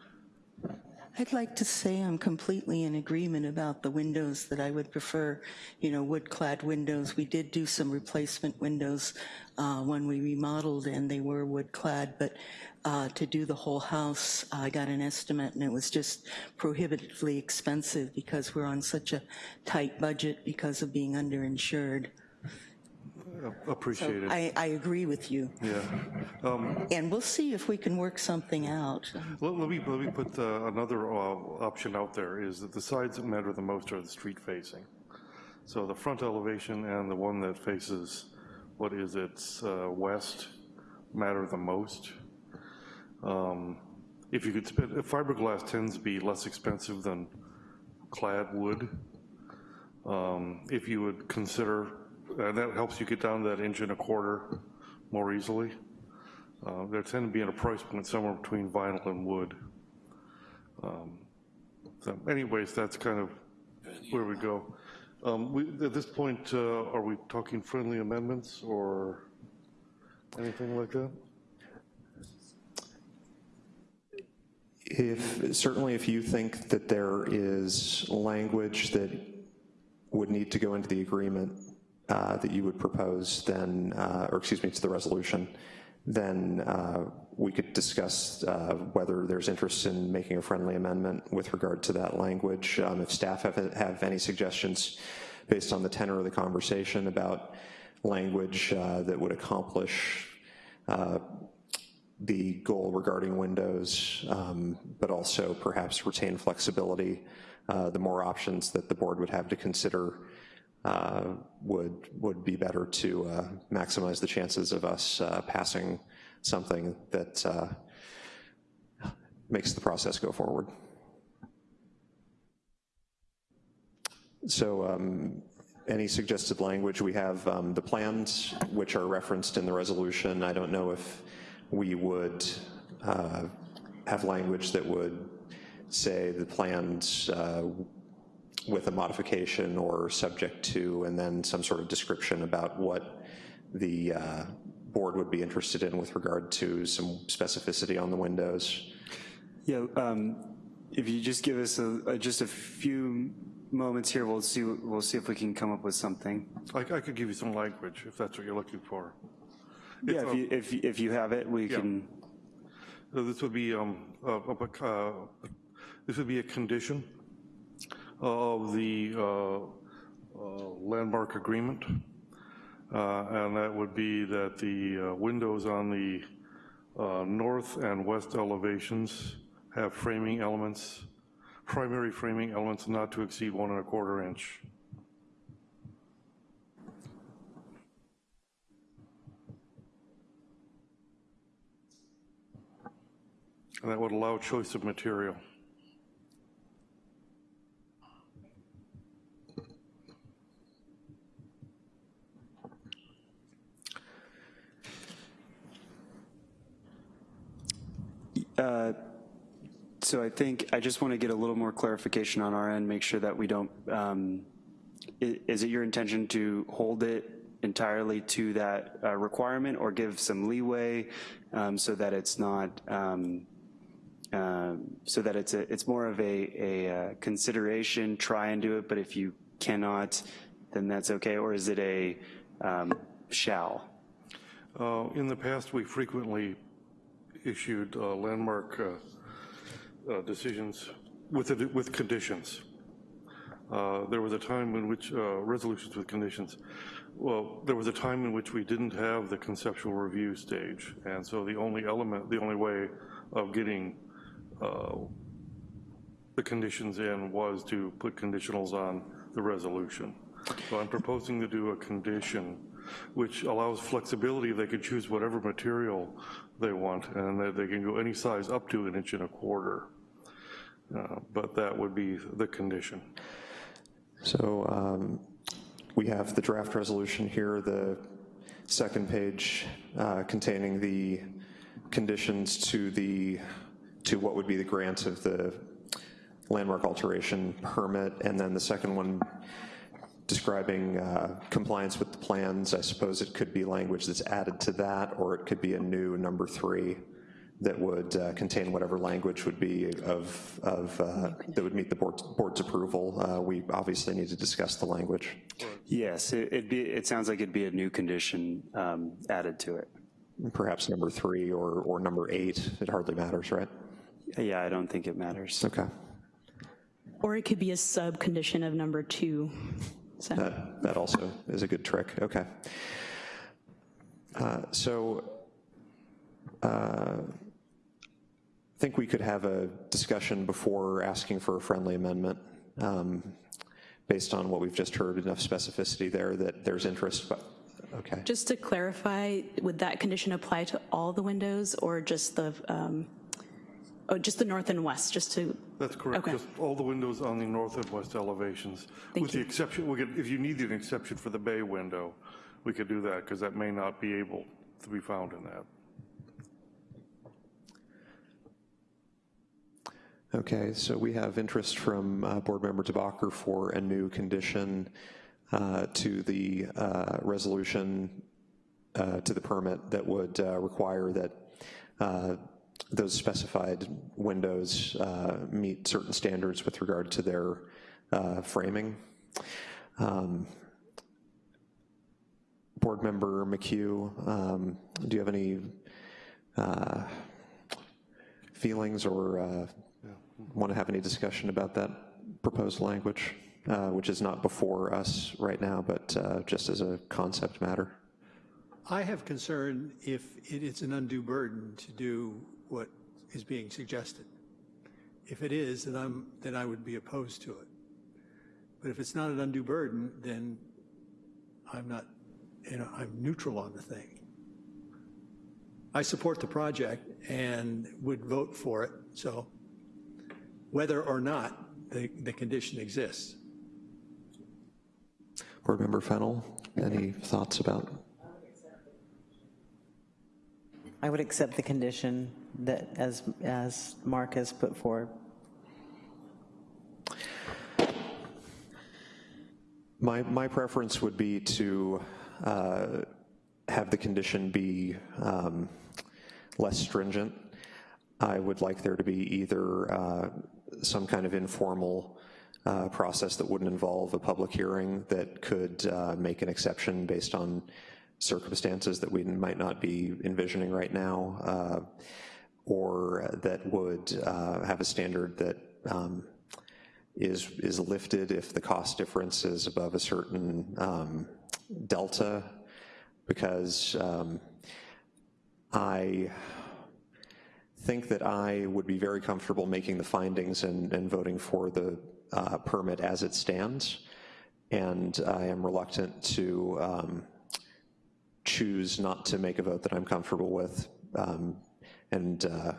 I'd like to say I'm completely in agreement about the windows that I would prefer, you know, wood-clad windows. We did do some replacement windows uh, when we remodeled and they were wood-clad, but uh, to do the whole house, I got an estimate and it was just prohibitively expensive because we're on such a tight budget because of being underinsured. Appreciate it. I, I agree with you. Yeah. Um, And we'll see if we can work something out. Let let me, let me put uh, another uh, option out there, is that the sides that matter the most are the street facing. So the front elevation and the one that faces, what is it, uh, west, matter the most. Um, If you could, spend- fiberglass tends to be less expensive than clad wood. Um, If you would consider, and that helps you get down that inch and a quarter more easily. Uh, There tend to be at a price point somewhere between vinyl and wood. Um, So anyways, that's kind of where we go. Um, we, at this point, uh, are we talking friendly amendments or anything like that? If, certainly if you think that there is language that would need to go into the agreement uh, that you would propose, then, uh, or excuse me, to the resolution, then uh, we could discuss uh, whether there's interest in making a friendly amendment with regard to that language. Um, If staff have, have any suggestions based on the tenor of the conversation about language uh, that would accomplish uh, the goal regarding windows, um, but also perhaps retain flexibility. The more options that the board would have to consider uh, would, would be better to uh, maximize the chances of us uh, passing something that uh, makes the process go forward. So um, any suggested language, we have um, the plans, which are referenced in the resolution. I don't know if we would have language that would say the plans uh, with a modification or subject to, and then some sort of description about what the uh, board would be interested in with regard to some specificity on the windows. Yeah, um, if you just give us a, a- just a few moments here, we'll see, we'll see if we can come up with something. I, I could give you some language if that's what you're looking for. Yeah, if you, if, if you have it, we Yeah. can, So This would be, um, a- a- uh, this would be a condition of the uh, uh, landmark agreement. Uh, And that would be that the windows on the north and west elevations have framing elements, primary framing elements not to exceed one and a quarter inch. And that would allow choice of material. Uh, so I think, I just want to get a little more clarification on our end, make sure that we don't, um, is it your intention to hold it entirely to that uh, requirement or give some leeway um, so that it's not, um, um, so that it's a, it's more of a, a uh, consideration, try and do it, but if you cannot, then that's okay, or is it a um, shall? Uh, In the past, we frequently issued uh, landmark uh, uh, decisions with, with conditions. Uh, There was a time in which, uh, resolutions with conditions, well, there was a time in which we didn't have the conceptual review stage, and so the only element, the only way of getting the conditions in was to put conditionals on the resolution. So I'm proposing to do a condition which allows flexibility. They could choose whatever material they want, and that they can go any size up to an inch and a quarter. Uh, But that would be the condition. So um, we have the draft resolution here, the second page uh, containing the conditions to the, to what would be the grant of the landmark alteration permit, and then the second one describing uh, compliance with the plans. I suppose it could be language that's added to that, or it could be a new number three that would uh, contain whatever language would be of, of uh, that would meet the board's, board's approval. Uh, We obviously need to discuss the language. Yes, it- it'd be, it sounds like it'd be a new condition um, added to it. Perhaps number three or, or number eight, it hardly matters, right? Yeah, I don't think it matters. Okay. Or it could be a sub-condition of number two. So, That, that also is a good trick, okay. Uh, So, uh, I think we could have a discussion before asking for a friendly amendment, um, based on what we've just heard, enough specificity there that there's interest, but, okay. just to clarify, would that condition apply to all the windows or just the, um, oh, just the north and west, just to, That's correct, Okay. just all the windows on the north and west elevations. Thank With the exception, we could, if you needed an exception for the bay window, we could do that, because that may not be able to be found in that. Okay, so we have interest from uh, Board Member DeBacher for a new condition uh, to the uh, resolution, uh, to the permit that would uh, require that uh, those specified windows uh, meet certain standards with regard to their uh, framing. Um, Board Member McHugh, um, do you have any uh, feelings or uh, want to have any discussion about that proposed language, uh, which is not before us right now, but uh, just as a concept matter? I have concern if it is an undue burden to do what is being suggested. If it is, then I'm, then I would be opposed to it. But if it's not an undue burden, then I'm not, you know, I'm neutral on the thing. I support the project and would vote for it, so whether or not the, the condition exists. Board Member Fennel, any thoughts about? I would accept the condition that, as, as Mark has put forward. My, my preference would be to uh, have the condition be um, less stringent. I would like there to be either uh, some kind of informal uh, process that wouldn't involve a public hearing that could uh, make an exception based on circumstances that we might not be envisioning right now, uh, or that would uh, have a standard that um, is, is lifted if the cost difference is above a certain um, delta, because um, I think that I would be very comfortable making the findings and, and voting for the uh, permit as it stands, and I am reluctant to um, choose not to make a vote that I'm comfortable with um, and uh,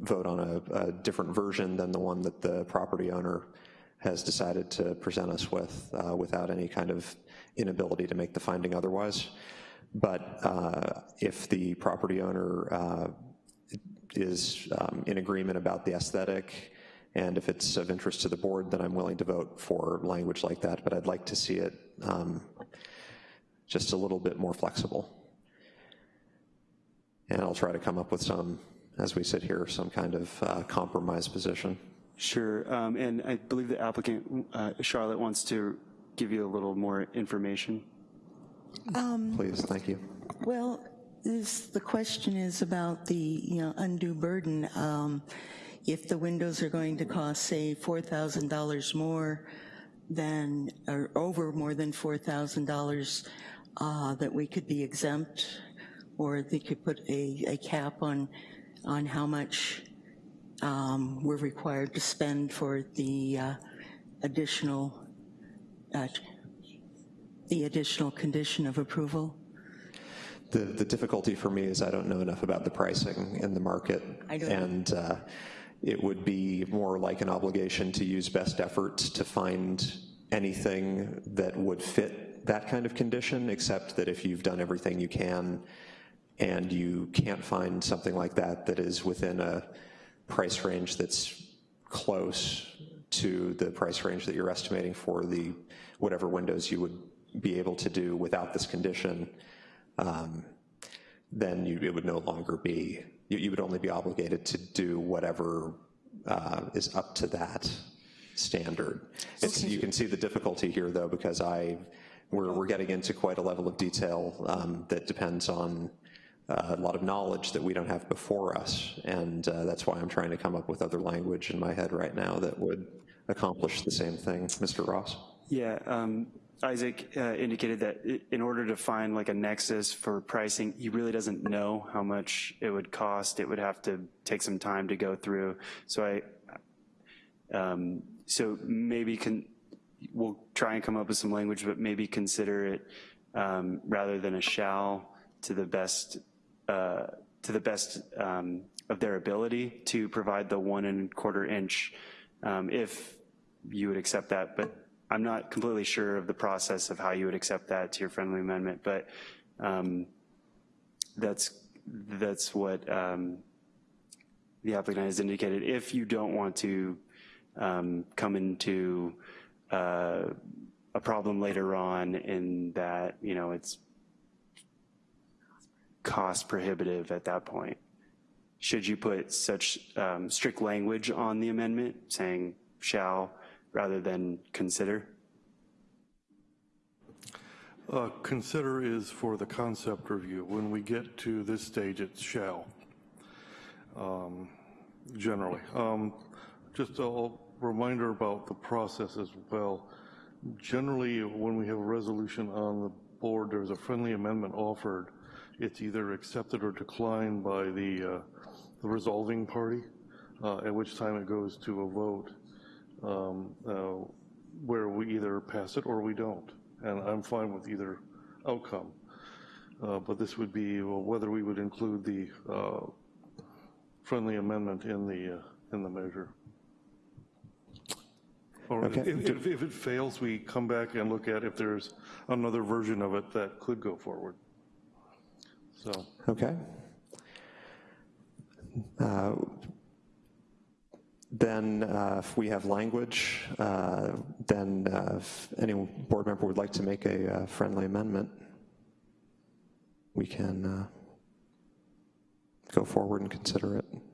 vote on a, a different version than the one that the property owner has decided to present us with uh, without any kind of inability to make the finding otherwise. But uh, if the property owner uh, is um, in agreement about the aesthetic, and if it's of interest to the board, then I'm willing to vote for language like that, but I'd like to see it um, just a little bit more flexible. And I'll try to come up with some, as we sit here, some kind of uh, compromise position. Sure, um, and I believe the applicant, uh, Charlotte, wants to give you a little more information. Please, thank you. Well, this, the question is about the, you know, undue burden. Um, If the windows are going to cost, say, $4,000 more than, or over more than $4,000, uh, that we could be exempt, or they could put a, a cap on, on how much um, we're required to spend for the uh, additional, uh, the additional condition of approval? The, the difficulty for me is I don't know enough about the pricing in the market. I don't- And uh, it would be more like an obligation to use best efforts to find anything that would fit that kind of condition, except that if you've done everything you can and you can't find something like that that is within a price range that's close to the price range that you're estimating for the, whatever windows you would be able to do without this condition, um, then you, it would no longer be, you, you would only be obligated to do whatever uh, is up to that standard. It's, you can see the difficulty here, though, because I, we're, we're getting into quite a level of detail um, that depends on uh, a lot of knowledge that we don't have before us, and uh, that's why I'm trying to come up with other language in my head right now that would accomplish the same thing. Mr. Ross? Yeah, um, Isaac uh, indicated that in order to find like a nexus for pricing, he really doesn't know how much it would cost. It would have to take some time to go through. So I, um, so maybe can, we'll try and come up with some language, but maybe consider it um, rather than a shall to the best, uh, to the best um, of their ability to provide the one and quarter inch, um, if you would accept that. But I'm not completely sure of the process of how you would accept that to your friendly amendment, but um, that's, that's what um, the applicant has indicated. If you don't want to um, come into uh, a problem later on in that, you know, it's cost prohibitive at that point, should you put such um, strict language on the amendment saying shall rather than consider? Uh, Consider is for the concept review. When we get to this stage, it's shall, um, generally. Um, Just a reminder about the process as well. Generally, when we have a resolution on the board, there's a friendly amendment offered. It's either accepted or declined by the uh, the resolving party, uh, at which time it goes to a vote um, uh, where we either pass it or we don't. And I'm fine with either outcome. Uh, But this would be well, whether we would include the uh, friendly amendment in the, uh, in the measure. Or if, Okay. if if it fails, we come back and look at if there's another version of it that could go forward. So, Okay. Uh, Then, uh, if we have language, uh, then uh, if any board member would like to make a uh, friendly amendment, we can uh, go forward and consider it.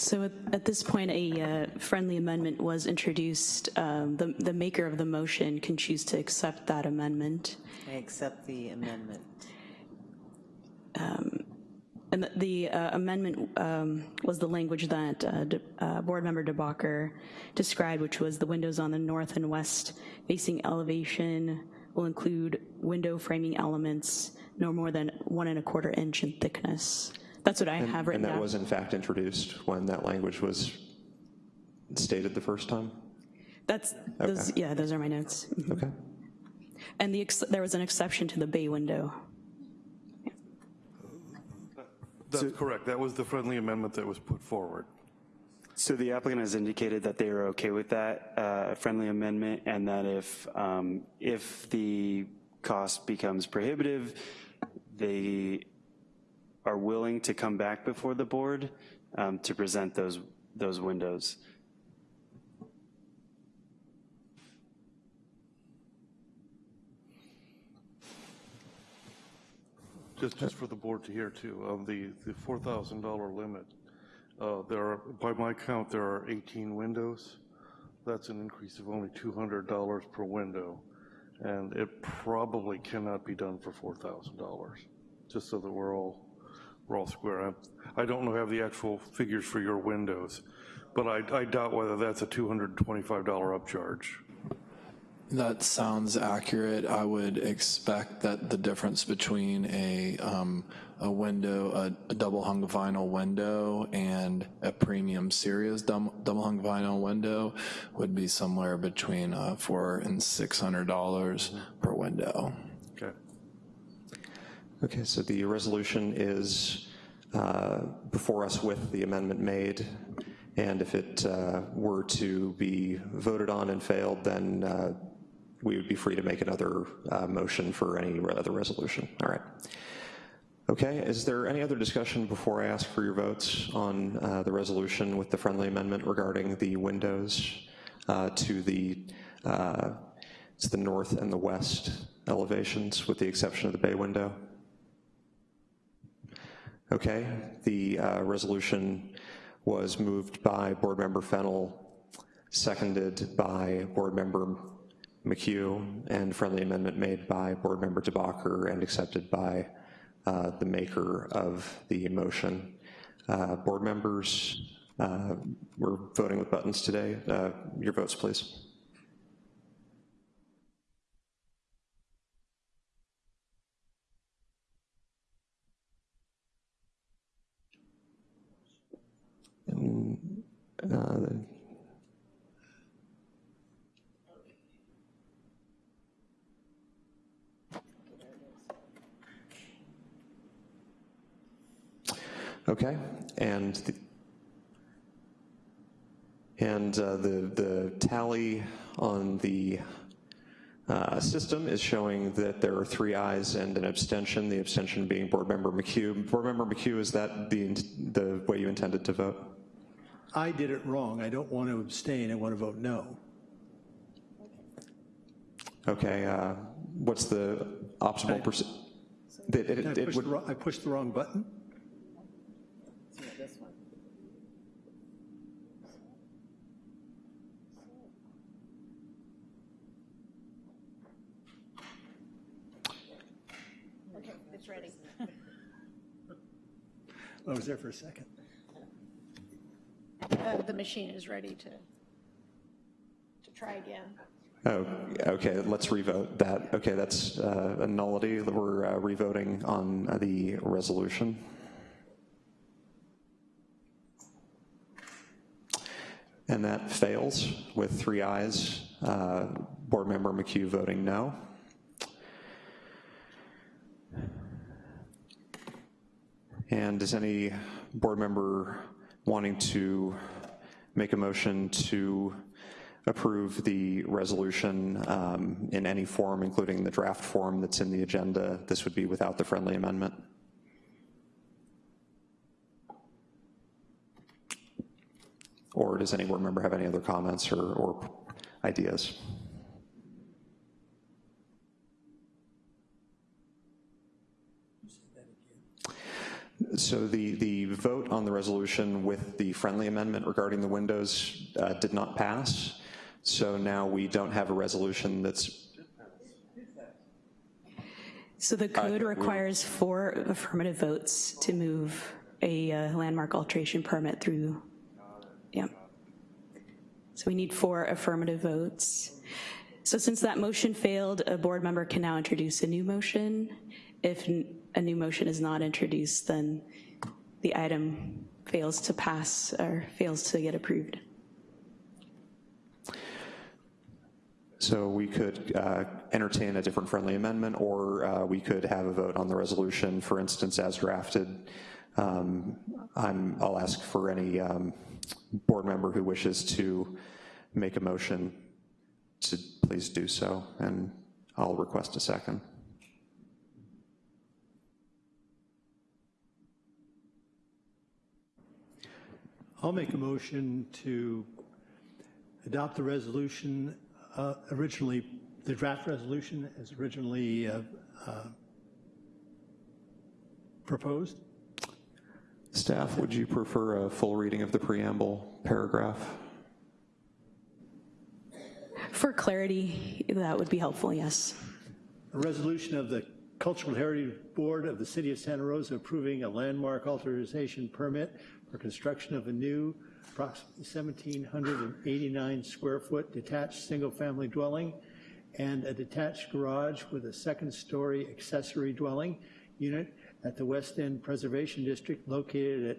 So at, at this point, a uh, friendly amendment was introduced. Um, The, the maker of the motion can choose to accept that amendment. I accept the amendment. And the- the uh, amendment um, was the language that uh, De- uh, Board Member DeBacher described, which was the windows on the north and west facing elevation will include window framing elements no more than one and a quarter inch in thickness. That's what I have written And that down. was in fact introduced when that language was stated the first time? That's, those, yeah, those are my notes. Mhm. Okay. And the, ex- there was an exception to the bay window. that's correct. That was the friendly amendment that was put forward. So the applicant has indicated that they are okay with that uh, friendly amendment, and that if, um, if the cost becomes prohibitive, they are willing to come back before the board um, to present those, those windows. Just, just for the board to hear too, of the, the $4,000 limit, uh, there are, by my count, there are 18 windows. That's an increase of only $200 per window. And it probably cannot be done for $4,000, just so that we're all, we're square. I don't know, have the actual figures for your windows, but I, I doubt whether that's a $225 upcharge. That sounds accurate. I would expect that the difference between a, um, a window, a, a double hung vinyl window and a premium Sirius dum- double hung vinyl window would be somewhere between uh, four and six hundred dollars per window. Okay. So the resolution is uh, before us with the amendment made, and if it uh, were to be voted on and failed, then uh, we would be free to make another uh, motion for any other resolution. All right. Okay, is there any other discussion before I ask for your votes on uh, the resolution with the friendly amendment regarding the windows uh, to the It's the north and the west elevations, with the exception of the bay window. Okay, the uh, resolution was moved by Board Member Fennel, seconded by Board Member McHugh, and friendly amendment made by Board Member DeBacher and accepted by uh, the maker of the motion. Uh, Board members, uh, we're voting with buttons today. Uh, Your votes, please. Uh, Okay, and the, and uh, the, the tally on the uh, system is showing that there are three ayes and an abstention, the abstention being Board Member McHugh. Board Member McHugh, is that the, the way you intended to vote? I did it wrong. I don't want to abstain. I want to vote no. Okay, uh, what's the optimal percent? It, Did I it, it would, I pushed the wrong button? Okay, it's ready. I was there for a second. Uh, The machine is ready to, to try again. oh, okay, let's revote that. Okay, that's uh, a nullity. We're uh, revoting on the resolution. And that fails with three ayes. Uh, Board Member McHugh voting no. And does any board member wanting to make a motion to approve the resolution um, in any form, including the draft form that's in the agenda? This would be without the friendly amendment. Or does any board member have any other comments or, or ideas? So the, the vote on the resolution with the friendly amendment regarding the windows uh, did not pass. So now we don't have a resolution that's, So the code requires four affirmative votes to move a uh, landmark alteration permit through, yeah. So we need four affirmative votes. So since that motion failed, a board member can now introduce a new motion. If a new motion is not introduced, then the item fails to pass or fails to get approved. so we could uh, entertain a different friendly amendment, or uh, we could have a vote on the resolution, for instance, as drafted. Um, I'm, I'll ask for any um, board member who wishes to make a motion to please do so, and I'll request a second. I'll make a motion to adopt the resolution uh, originally, the draft resolution as originally uh, uh, proposed. Staff, would you prefer a full reading of the preamble paragraph? For clarity, that would be helpful, yes. A resolution of the Cultural Heritage Board of the City of Santa Rosa approving a landmark alteration permit for construction of a new approximately 1,789 square foot detached single-family dwelling and a detached garage with a second-story accessory dwelling unit at the West End Preservation District located at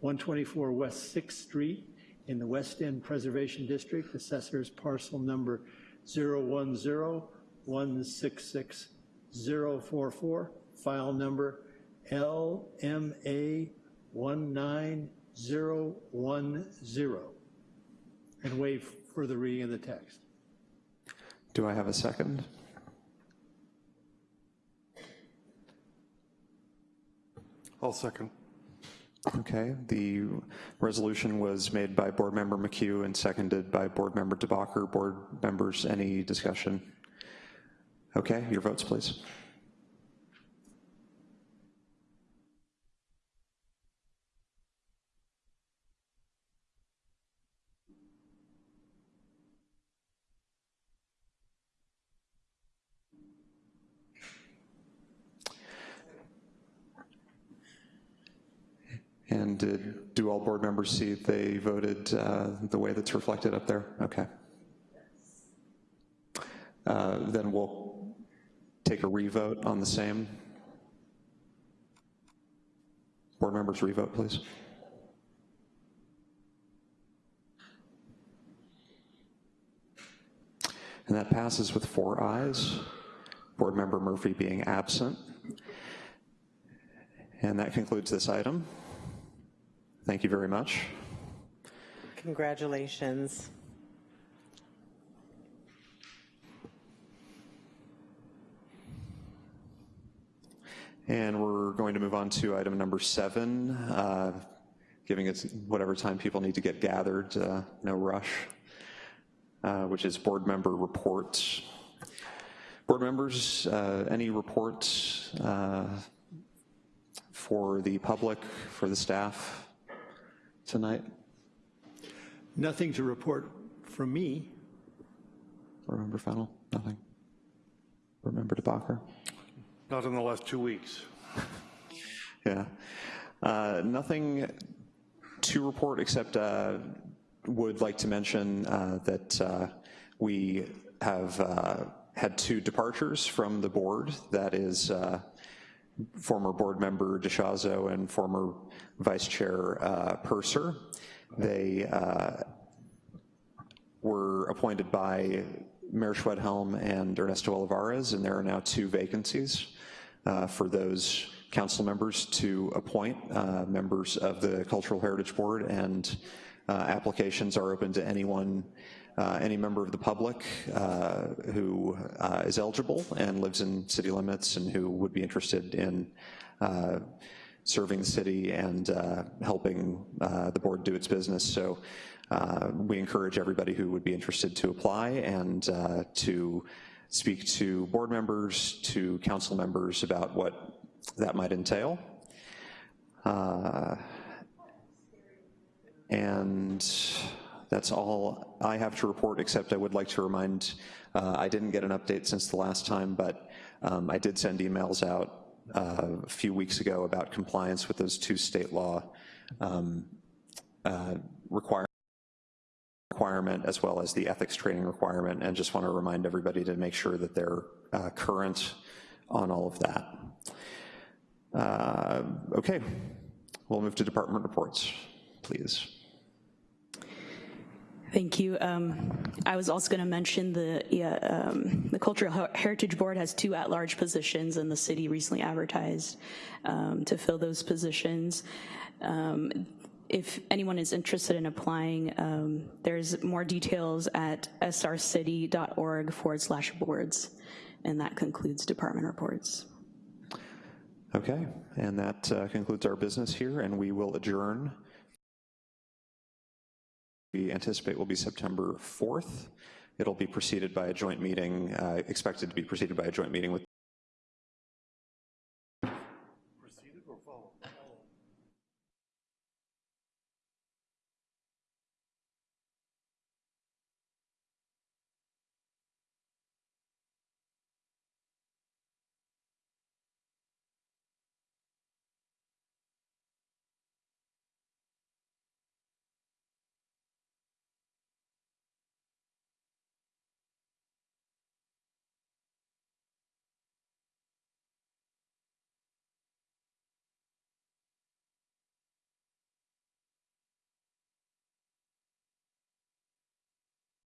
124 West Sixth Street in the West End Preservation District, assessor's parcel number 010166044, file number LMA 19010, and waive further reading of the text. Do I have a second? I'll second. Okay, the resolution was made by Board Member McHugh and seconded by Board Member DeBacher. Board members, any discussion? Okay, your votes, please. And did, do see they voted uh, the way that's reflected up there? Okay. Uh, Then we'll take a revote on the same. Board members, revote, please. And that passes with four ayes, Board Member Murphy being absent. And that concludes this item. Thank you very much. Congratulations. And we're going to move on to item number seven, uh, giving it whatever time people need to get gathered, uh, no rush, uh, which is board member reports. Board members, uh, any reports uh, for the public, for the staff tonight? Nothing to report from me. Board member Fennel, nothing? Board member DeBacher? Not in the last two weeks. Yeah. Uh, Nothing to report, except uh, would like to mention uh, that uh, we have uh, had two departures from the board. That is uh, former board member DeShazo and former vice chair uh, Purser. They uh, were appointed by Mayor Schwedhelm and Ernesto Olivares, and there are now two vacancies uh, for those council members to appoint uh, members of the Cultural Heritage Board, and uh, applications are open to anyone, uh, any member of the public uh, who uh, is eligible and lives in city limits and who would be interested in uh, serving the city and helping the board do its business. So we encourage everybody who would be interested to apply and to speak to board members, to council members about what that might entail. Uh, And that's all I have to report, except I would like to remind, uh, I didn't get an update since the last time, but um, I did send emails out uh, a few weeks ago about compliance with those two state law um, uh, requirements requirement as well as the ethics training requirement, and just want to remind everybody to make sure that they're uh, current on all of that. Uh, Okay, we'll move to department reports, please. Thank you. Um, I was also going to mention the, yeah, um, the Cultural Heritage Board has two at-large positions, and the city recently advertised um, to fill those positions. Um, If anyone is interested in applying, um, there's more details at srcity.org forward slash boards, and that concludes department reports. Okay, and that uh, concludes our business here, and we will adjourn. We anticipate will be September 4th. It'll be preceded by a joint meeting, uh, expected to be preceded by a joint meeting with